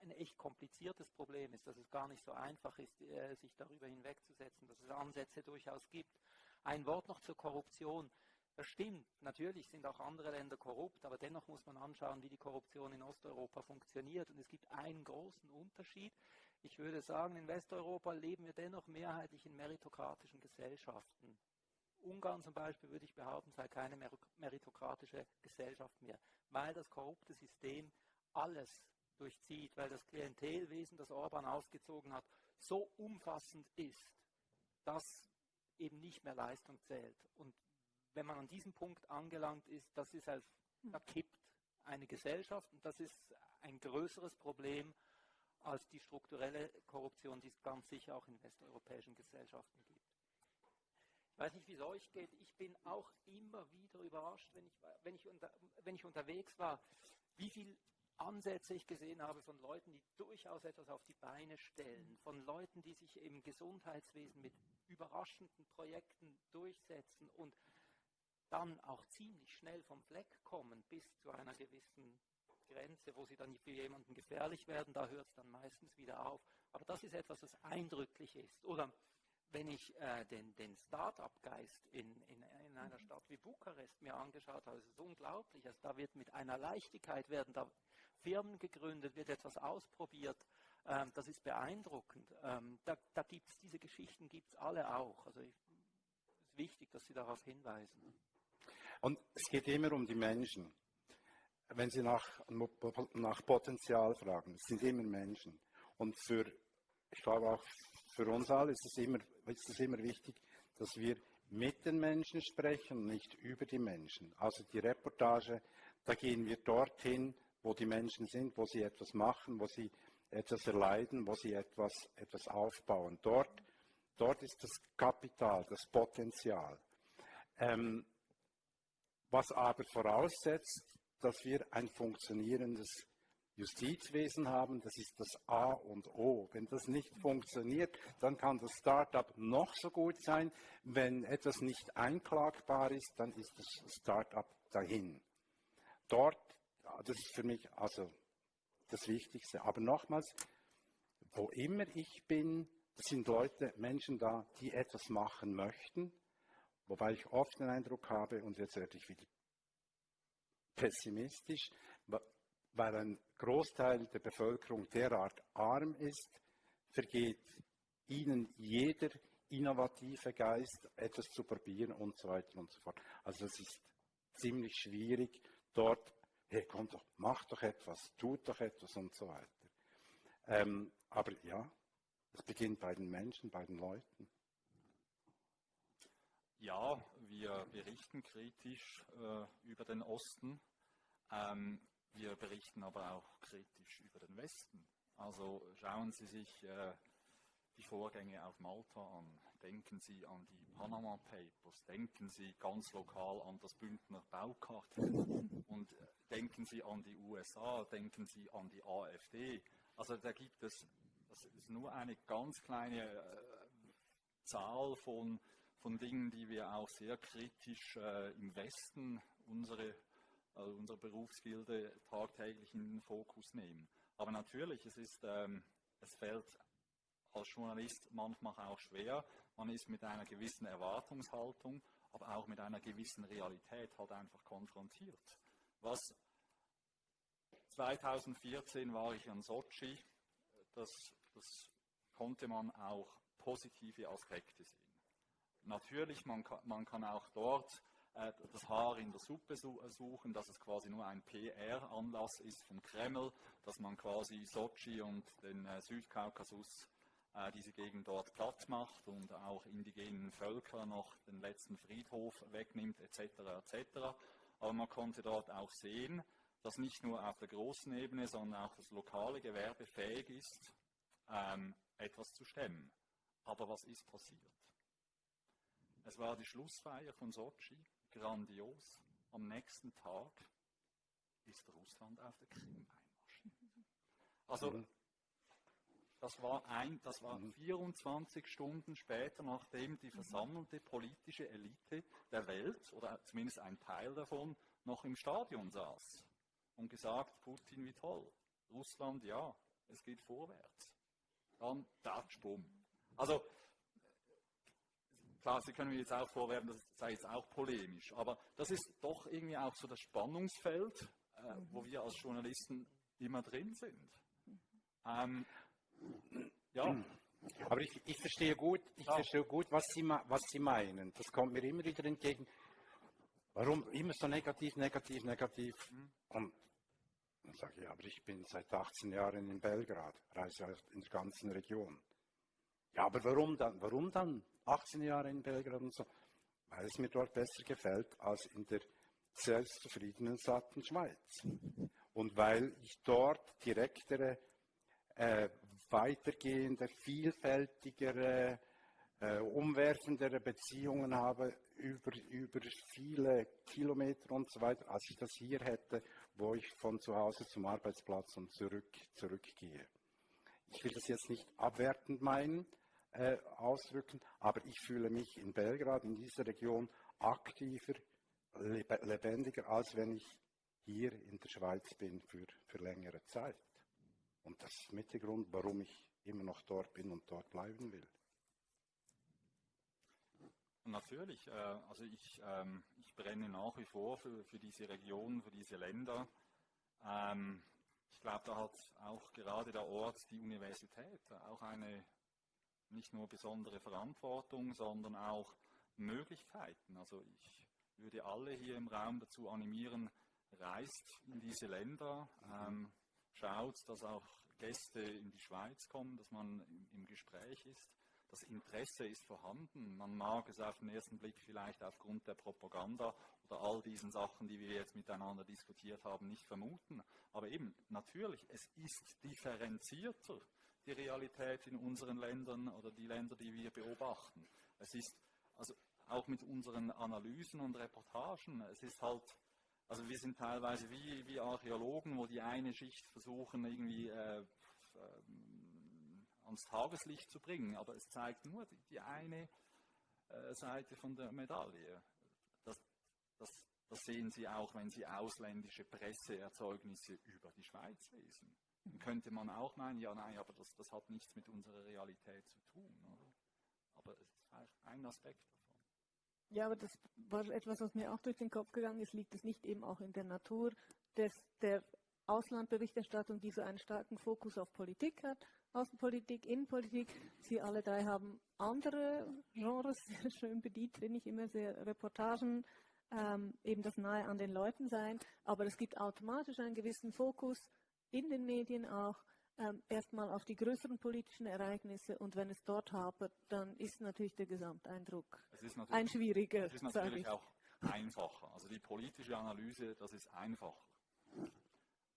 ein echt kompliziertes Problem ist, dass es gar nicht so einfach ist, äh, sich darüber hinwegzusetzen, dass es Ansätze durchaus gibt. Ein Wort noch zur Korruption. Das stimmt, natürlich sind auch andere Länder korrupt, aber dennoch muss man anschauen, wie die Korruption in Osteuropa funktioniert. Und es gibt einen großen Unterschied. Ich würde sagen, in Westeuropa leben wir dennoch mehrheitlich in meritokratischen Gesellschaften. Ungarn zum Beispiel, würde ich behaupten, sei keine meritokratische Gesellschaft mehr, weil das korrupte System alles durchzieht, weil das Klientelwesen, das Orban ausgezogen hat, so umfassend ist, dass eben nicht mehr Leistung zählt. Und wenn man an diesem Punkt angelangt ist, das ist als, da kippt eine Gesellschaft und das ist ein größeres Problem als die strukturelle Korruption, die es ganz sicher auch in westeuropäischen Gesellschaften gibt. Ich weiß nicht, wie es euch geht. Ich bin auch immer wieder überrascht, wenn ich, wenn ich, unter, wenn ich unterwegs war, wie viel Ansätze ich gesehen habe von Leuten, die durchaus etwas auf die Beine stellen, von Leuten, die sich im Gesundheitswesen mit überraschenden Projekten durchsetzen und dann auch ziemlich schnell vom Fleck kommen bis zu einer gewissen Grenze, wo sie dann für jemanden gefährlich werden, da hört es dann meistens wieder auf. Aber das ist etwas, was eindrücklich ist. Oder wenn ich äh, den, den Start-up-Geist in, in, in, einer Stadt wie Bukarest mir angeschaut habe, ist es unglaublich. Also da wird mit einer Leichtigkeit werden da Firmen gegründet, wird etwas ausprobiert. Ähm, das ist beeindruckend. Ähm, da da gibt es diese Geschichten, gibt es alle auch. Also es ist wichtig, dass Sie darauf hinweisen. Und es geht immer um die Menschen. Wenn Sie nach, nach Potenzial fragen, es sind immer Menschen. Und für, ich glaube auch für uns alle ist es immer, ist es immer wichtig, dass wir mit den Menschen sprechen nicht über die Menschen. Also die Reportage, da gehen wir dorthin, wo die Menschen sind, wo sie etwas machen, wo sie etwas erleiden, wo sie etwas, etwas aufbauen. Dort, dort ist das Kapital, das Potenzial. Ähm, was aber voraussetzt, dass wir ein funktionierendes Justizwesen haben, das ist das A und O. Wenn das nicht funktioniert, dann kann das Startup noch so gut sein. Wenn etwas nicht einklagbar ist, dann ist das Startup dahin. Dort das ist für mich also das Wichtigste. Aber nochmals, wo immer ich bin, sind Leute, Menschen da, die etwas machen möchten, wobei ich oft den Eindruck habe, und jetzt werde ich wieder pessimistisch, weil ein Großteil der Bevölkerung derart arm ist, vergeht ihnen jeder innovative Geist, etwas zu probieren und so weiter und so fort. Also es ist ziemlich schwierig, dort hey, komm doch, mach doch etwas, tut doch etwas und so weiter. Ähm, aber ja, es beginnt bei den Menschen, bei den Leuten. Ja, wir berichten kritisch äh, über den Osten. Ähm, wir berichten aber auch kritisch über den Westen. Also schauen Sie sich äh, die Vorgänge auf Malta an. Denken Sie an die Panama Papers. Denken Sie ganz lokal an das Bündner Baukartell. Und äh, denken Sie an die USA, denken Sie an die AfD. Also da gibt es, das ist nur eine ganz kleine äh, Zahl von, von Dingen, die wir auch sehr kritisch äh, im Westen unsere, also unsere Berufsgilde tagtäglich in den Fokus nehmen. Aber natürlich, es ist, ähm, es fällt als Journalist manchmal auch schwer. Man ist mit einer gewissen Erwartungshaltung, aber auch mit einer gewissen Realität halt einfach konfrontiert. Was 2014 war ich an Sochi, das, das konnte man auch positive Aspekte sehen. Natürlich, man kann, man kann auch dort das Haar in der Suppe suchen, dass es quasi nur ein PR-Anlass ist vom Kreml, dass man quasi Sochi und den äh, Südkaukasus äh, diese Gegend dort platt macht und auch indigenen Völker noch den letzten Friedhof wegnimmt etc. etc. Aber man konnte dort auch sehen, dass nicht nur auf der großen Ebene, sondern auch das lokale Gewerbe fähig ist, ähm, etwas zu stemmen. Aber was ist passiert? Es war die Schlussfeier von Sochi, grandios. Am nächsten Tag ist Russland auf der Krim einmarschiert. Also mhm. das war, ein, das war 24 mhm. Stunden später, nachdem die versammelte politische Elite der Welt, oder zumindest ein Teil davon, noch im Stadion saß und gesagt, Putin wie toll. Russland, ja, es geht vorwärts. Dann Tatsch, bumm. Also, klar, Sie können mir jetzt auch vorwerfen, das sei jetzt auch polemisch, aber das ist doch irgendwie auch so das Spannungsfeld, äh, wo wir als Journalisten immer drin sind. Ähm, ja. Aber ich, ich, verstehe gut, ich ja. verstehe gut, was Sie, was Sie meinen. Das kommt mir immer wieder entgegen. Warum immer so negativ, negativ, negativ? Mhm. Und dann sage ich, aber ich bin seit 18 Jahren in Belgrad, reise in der ganzen Region. Ja, aber warum dann? Warum dann 18 Jahre in Belgrad und so? Weil es mir dort besser gefällt als in der selbstzufriedenen, satten Schweiz. Und weil ich dort direktere äh, weitergehende, vielfältigere, äh, umwerfendere Beziehungen habe über, über viele Kilometer und so weiter, als ich das hier hätte, wo ich von zu Hause zum Arbeitsplatz und zurück, zurückgehe. Ich will das jetzt nicht abwertend meinen, äh, ausdrücken, aber ich fühle mich in Belgrad, in dieser Region, aktiver, lebendiger, als wenn ich hier in der Schweiz bin für, für längere Zeit. Und das ist mit der Grund, warum ich immer noch dort bin und dort bleiben will. Natürlich, äh, also ich, ähm, ich brenne nach wie vor für, für diese Region, für diese Länder. Ähm, ich glaube, da hat auch gerade der Ort, die Universität, auch eine nicht nur besondere Verantwortung, sondern auch Möglichkeiten. Also ich würde alle hier im Raum dazu animieren, reist in diese Länder, ähm, schaut, dass auch Gäste in die Schweiz kommen, dass man im, im Gespräch ist. Das Interesse ist vorhanden. Man mag es auf den ersten Blick vielleicht aufgrund der Propaganda oder all diesen Sachen, die wir jetzt miteinander diskutiert haben, nicht vermuten. Aber eben, natürlich, es ist differenzierter, die Realität in unseren Ländern oder die Länder, die wir beobachten. Es ist, also auch mit unseren Analysen und Reportagen, es ist halt, also wir sind teilweise wie, wie Archäologen, wo die eine Schicht versuchen, irgendwie äh, ähm, ans Tageslicht zu bringen, aber es zeigt nur die, die eine äh, Seite von der Medaille. Das, das, das sehen Sie auch, wenn Sie ausländische Presseerzeugnisse über die Schweiz lesen. Könnte man auch meinen, ja, nein, aber das, das hat nichts mit unserer Realität zu tun. Oder? Aber es ist ein Aspekt davon. Ja, aber das war etwas, was mir auch durch den Kopf gegangen ist. Liegt es nicht eben auch in der Natur des, der Auslandberichterstattung, die so einen starken Fokus auf Politik hat? Außenpolitik, Innenpolitik. Sie alle drei haben andere Genres (laughs) sehr schön bedient, finde ich immer sehr Reportagen, ähm, eben das nahe an den Leuten sein. Aber es gibt automatisch einen gewissen Fokus in den Medien auch ähm, erstmal auf die größeren politischen Ereignisse und wenn es dort hapert, dann ist natürlich der Gesamteindruck ein schwieriger. Es ist natürlich auch einfacher. Also die politische Analyse, das ist einfacher.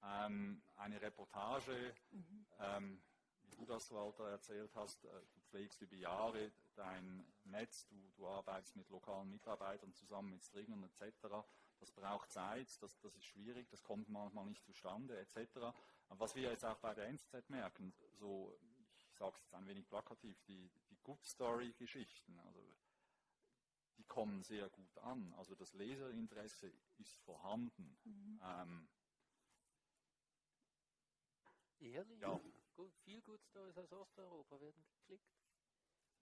Ähm, eine Reportage, mhm. ähm, wie du das, Walter, erzählt hast, äh, du pflegst über Jahre dein Netz, du, du arbeitest mit lokalen Mitarbeitern zusammen, mit Stringern etc. Das braucht Zeit, das, das ist schwierig, das kommt manchmal nicht zustande etc. Was wir jetzt auch bei der NZZ merken, so, ich sage es jetzt ein wenig plakativ, die, die Good Story-Geschichten, also die kommen sehr gut an. Also das Leserinteresse ist vorhanden. Mhm. Ähm, Ehrlich? Ja. Gut, viel Good Stories aus Osteuropa werden geklickt.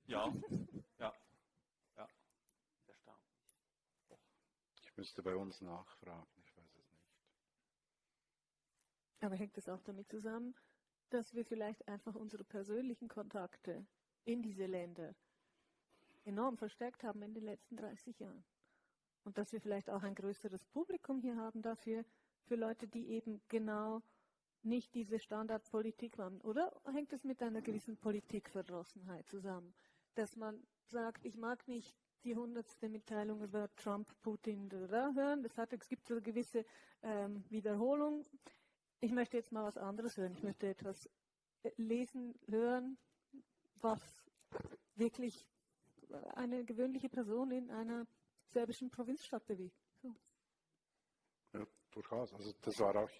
Ja, (laughs) ja. Erstaunlich. Ich müsste bei uns nachfragen. Aber hängt es auch damit zusammen, dass wir vielleicht einfach unsere persönlichen Kontakte in diese Länder enorm verstärkt haben in den letzten 30 Jahren? Und dass wir vielleicht auch ein größeres Publikum hier haben dafür, für Leute, die eben genau nicht diese Standardpolitik machen? Oder hängt es mit einer gewissen Politikverdrossenheit zusammen? Dass man sagt, ich mag nicht die hundertste Mitteilung über Trump, Putin hören. Das hat, es gibt so eine gewisse ähm, Wiederholung. Ich möchte jetzt mal was anderes hören. Ich möchte etwas äh, lesen, hören, was wirklich eine gewöhnliche Person in einer serbischen Provinzstadt bewegt. So. Ja, durchaus. Also das war auch,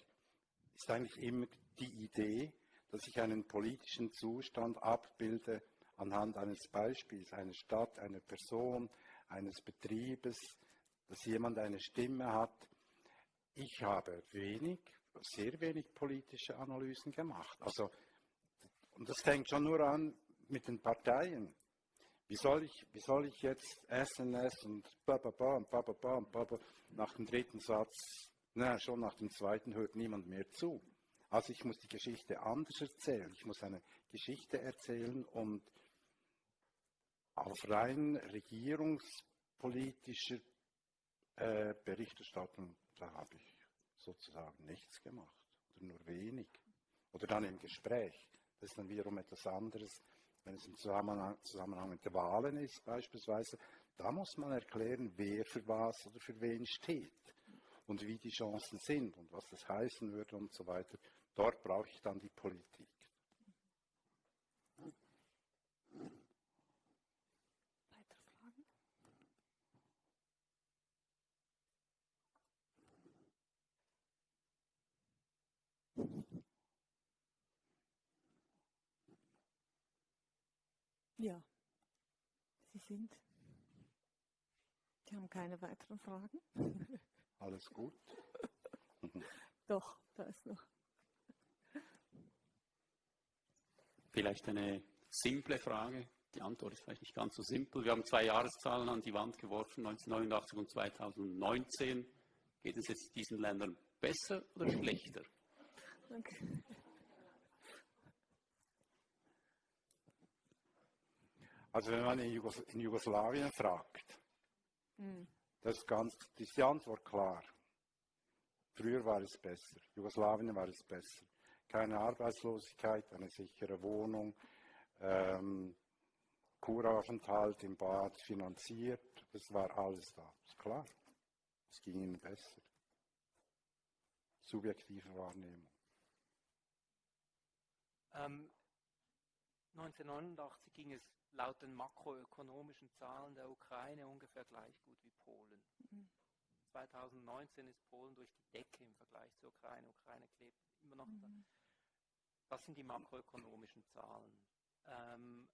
ist eigentlich immer die Idee, dass ich einen politischen Zustand abbilde anhand eines Beispiels, einer Stadt, einer Person, eines Betriebes, dass jemand eine Stimme hat. Ich habe wenig sehr wenig politische Analysen gemacht. Also, und das fängt schon nur an mit den Parteien. Wie soll ich, wie soll ich jetzt SNS und bababa und bababa und bababa nach dem dritten Satz, na, schon nach dem zweiten hört niemand mehr zu. Also ich muss die Geschichte anders erzählen. Ich muss eine Geschichte erzählen und auf rein regierungspolitischer äh, Berichterstattung, da habe ich sozusagen nichts gemacht oder nur wenig. Oder dann im Gespräch. Das ist dann wiederum etwas anderes, wenn es im Zusammenhang, Zusammenhang mit den Wahlen ist beispielsweise. Da muss man erklären, wer für was oder für wen steht und wie die Chancen sind und was das heißen würde und so weiter. Dort brauche ich dann die Politik. Ja, Sie sind. Sie haben keine weiteren Fragen? (laughs) Alles gut? (laughs) Doch, da ist noch. Vielleicht eine simple Frage. Die Antwort ist vielleicht nicht ganz so simpel. Wir haben zwei Jahreszahlen an die Wand geworfen, 1989 und 2019. Geht es jetzt diesen Ländern besser oder (laughs) schlechter? Okay. Also wenn man in, Jugos in Jugoslawien fragt, Hm. das ist, ganz, ist die Antwort klar. Früher war es besser. Jugoslawien war es besser. Keine Arbeitslosigkeit, eine sichere Wohnung, ähm, Kuraufenthalt im Bad finanziert. Das war alles da. Ist klar. Es ging ihnen besser. Subjektive Wahrnehmung. Ähm, 1989 ging es laut den makroökonomischen Zahlen der Ukraine ungefähr gleich gut wie Polen. 2019 ist Polen durch die Decke im Vergleich zur Ukraine. Ukraine klebt immer noch da. Das sind die makroökonomischen Zahlen. Ähm,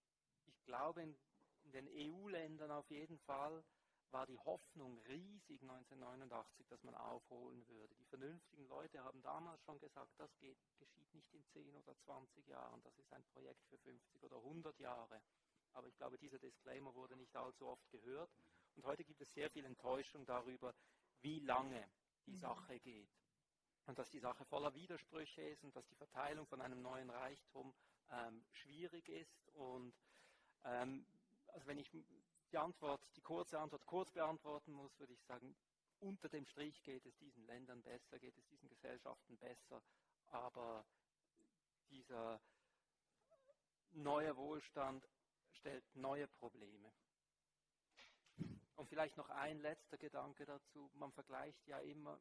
ich glaube, in, in den EU-Ländern auf jeden Fall war die Hoffnung riesig 1989, dass man aufholen würde. Die vernünftigen Leute haben damals schon gesagt, das geht, geschieht nicht in 10 oder 20 Jahren, das ist ein Projekt für 50 oder 100 Jahre. Aber ich glaube, dieser Disclaimer wurde nicht allzu oft gehört. Und heute gibt es sehr viel Enttäuschung darüber, wie lange die Sache geht. Und dass die Sache voller Widersprüche ist und dass die Verteilung von einem neuen Reichtum ähm, schwierig ist. Und ähm, also wenn ich die Antwort, die kurze Antwort kurz beantworten muss, würde ich sagen, unter dem Strich geht es diesen Ländern besser, geht es diesen Gesellschaften besser, aber dieser neue Wohlstand stellt neue Probleme. Und vielleicht noch ein letzter Gedanke dazu. Man vergleicht ja immer,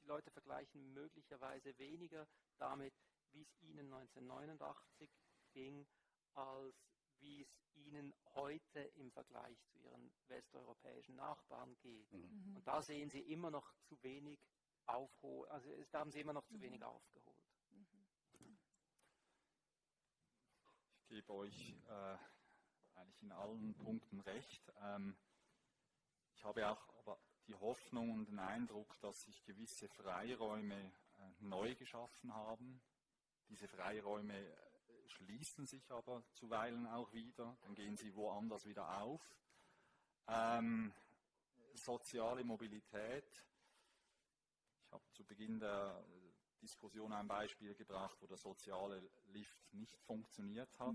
die Leute vergleichen möglicherweise weniger damit, wie es ihnen 1989 ging, als wie es ihnen heute im Vergleich zu ihren westeuropäischen Nachbarn geht. Mhm. Und da sehen sie immer noch zu wenig aufholen, also da haben sie immer noch zu wenig aufgeholt. Ich gebe euch äh, eigentlich in allen Punkten recht. Ähm, ich habe auch aber die Hoffnung und den Eindruck, dass sich gewisse Freiräume äh, neu geschaffen haben. Diese Freiräume äh, schließen sich aber zuweilen auch wieder, dann gehen sie woanders wieder auf. Ähm, soziale Mobilität. Ich habe zu Beginn der Diskussion ein Beispiel gebracht, wo der soziale Lift nicht funktioniert hat.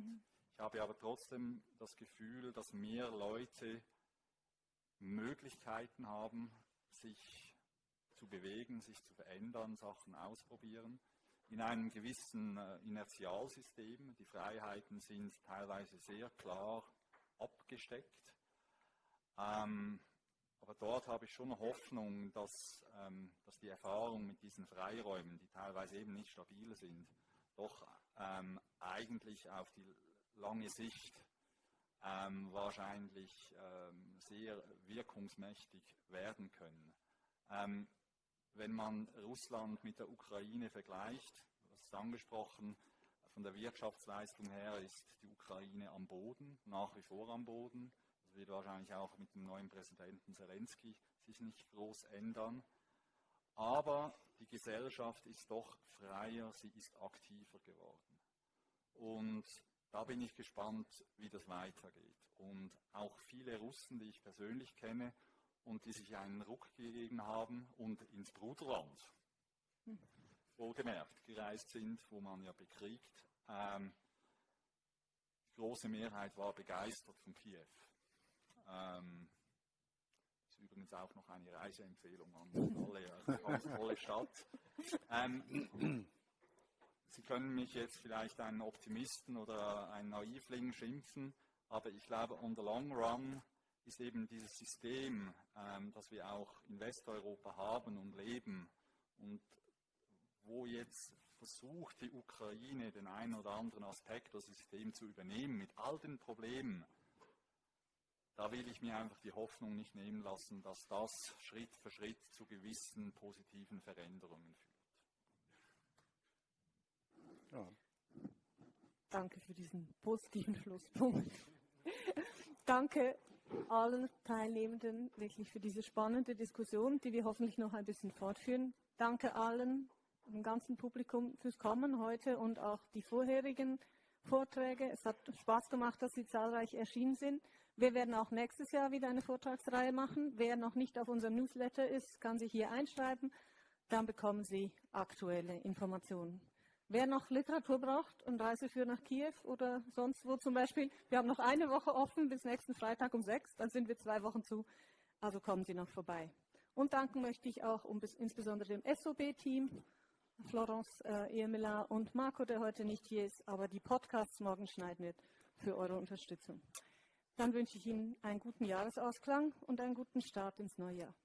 Ich habe aber trotzdem das Gefühl, dass mehr Leute Möglichkeiten haben, sich zu bewegen, sich zu verändern, Sachen ausprobieren. In einem gewissen äh, Inertialsystem. Die Freiheiten sind teilweise sehr klar abgesteckt. Ähm, aber dort habe ich schon Hoffnung, dass, ähm, dass die Erfahrung mit diesen Freiräumen, die teilweise eben nicht stabil sind, doch ähm, eigentlich auf die lange Sicht ähm, wahrscheinlich ähm, sehr wirkungsmächtig werden können. Ähm, wenn man Russland mit der Ukraine vergleicht, das ist angesprochen, von der Wirtschaftsleistung her ist die Ukraine am Boden, nach wie vor am Boden. Das wird wahrscheinlich auch mit dem neuen Präsidenten Zelensky sich nicht groß ändern. Aber die Gesellschaft ist doch freier, sie ist aktiver geworden. Und da bin ich gespannt, wie das weitergeht. Und auch viele Russen, die ich persönlich kenne und die sich einen Ruck gegeben haben und ins Bruderland, wohlgemerkt, gereist sind, wo man ja bekriegt. Ähm, die große Mehrheit war begeistert von Kiew. Ähm, ist übrigens auch noch eine Reiseempfehlung an alle, also (laughs) ganz tolle Stadt. Ähm, Sie können mich jetzt vielleicht einen Optimisten oder einen Naivling schimpfen, aber ich glaube, on the long run ist eben dieses System, ähm, das wir auch in Westeuropa haben und leben und wo jetzt versucht die Ukraine den einen oder anderen Aspekt des Systems zu übernehmen mit all den Problemen, da will ich mir einfach die Hoffnung nicht nehmen lassen, dass das Schritt für Schritt zu gewissen positiven Veränderungen führt. Ja. Danke für diesen positiven Schlusspunkt. (laughs) Danke allen Teilnehmenden wirklich für diese spannende Diskussion, die wir hoffentlich noch ein bisschen fortführen. Danke allen, dem ganzen Publikum fürs Kommen heute und auch die vorherigen Vorträge. Es hat Spaß gemacht, dass Sie zahlreich erschienen sind. Wir werden auch nächstes Jahr wieder eine Vortragsreihe machen. Wer noch nicht auf unserem Newsletter ist, kann sich hier einschreiben. Dann bekommen Sie aktuelle Informationen. Wer noch Literatur braucht und Reiseführer nach Kiew oder sonst wo zum Beispiel, wir haben noch eine Woche offen bis nächsten Freitag um sechs, dann sind wir zwei Wochen zu, also kommen Sie noch vorbei. Und danken möchte ich auch um, insbesondere dem SOB-Team, Florence äh, Emela und Marco, der heute nicht hier ist, aber die Podcasts morgen schneiden wird, für eure Unterstützung. Dann wünsche ich Ihnen einen guten Jahresausklang und einen guten Start ins neue Jahr.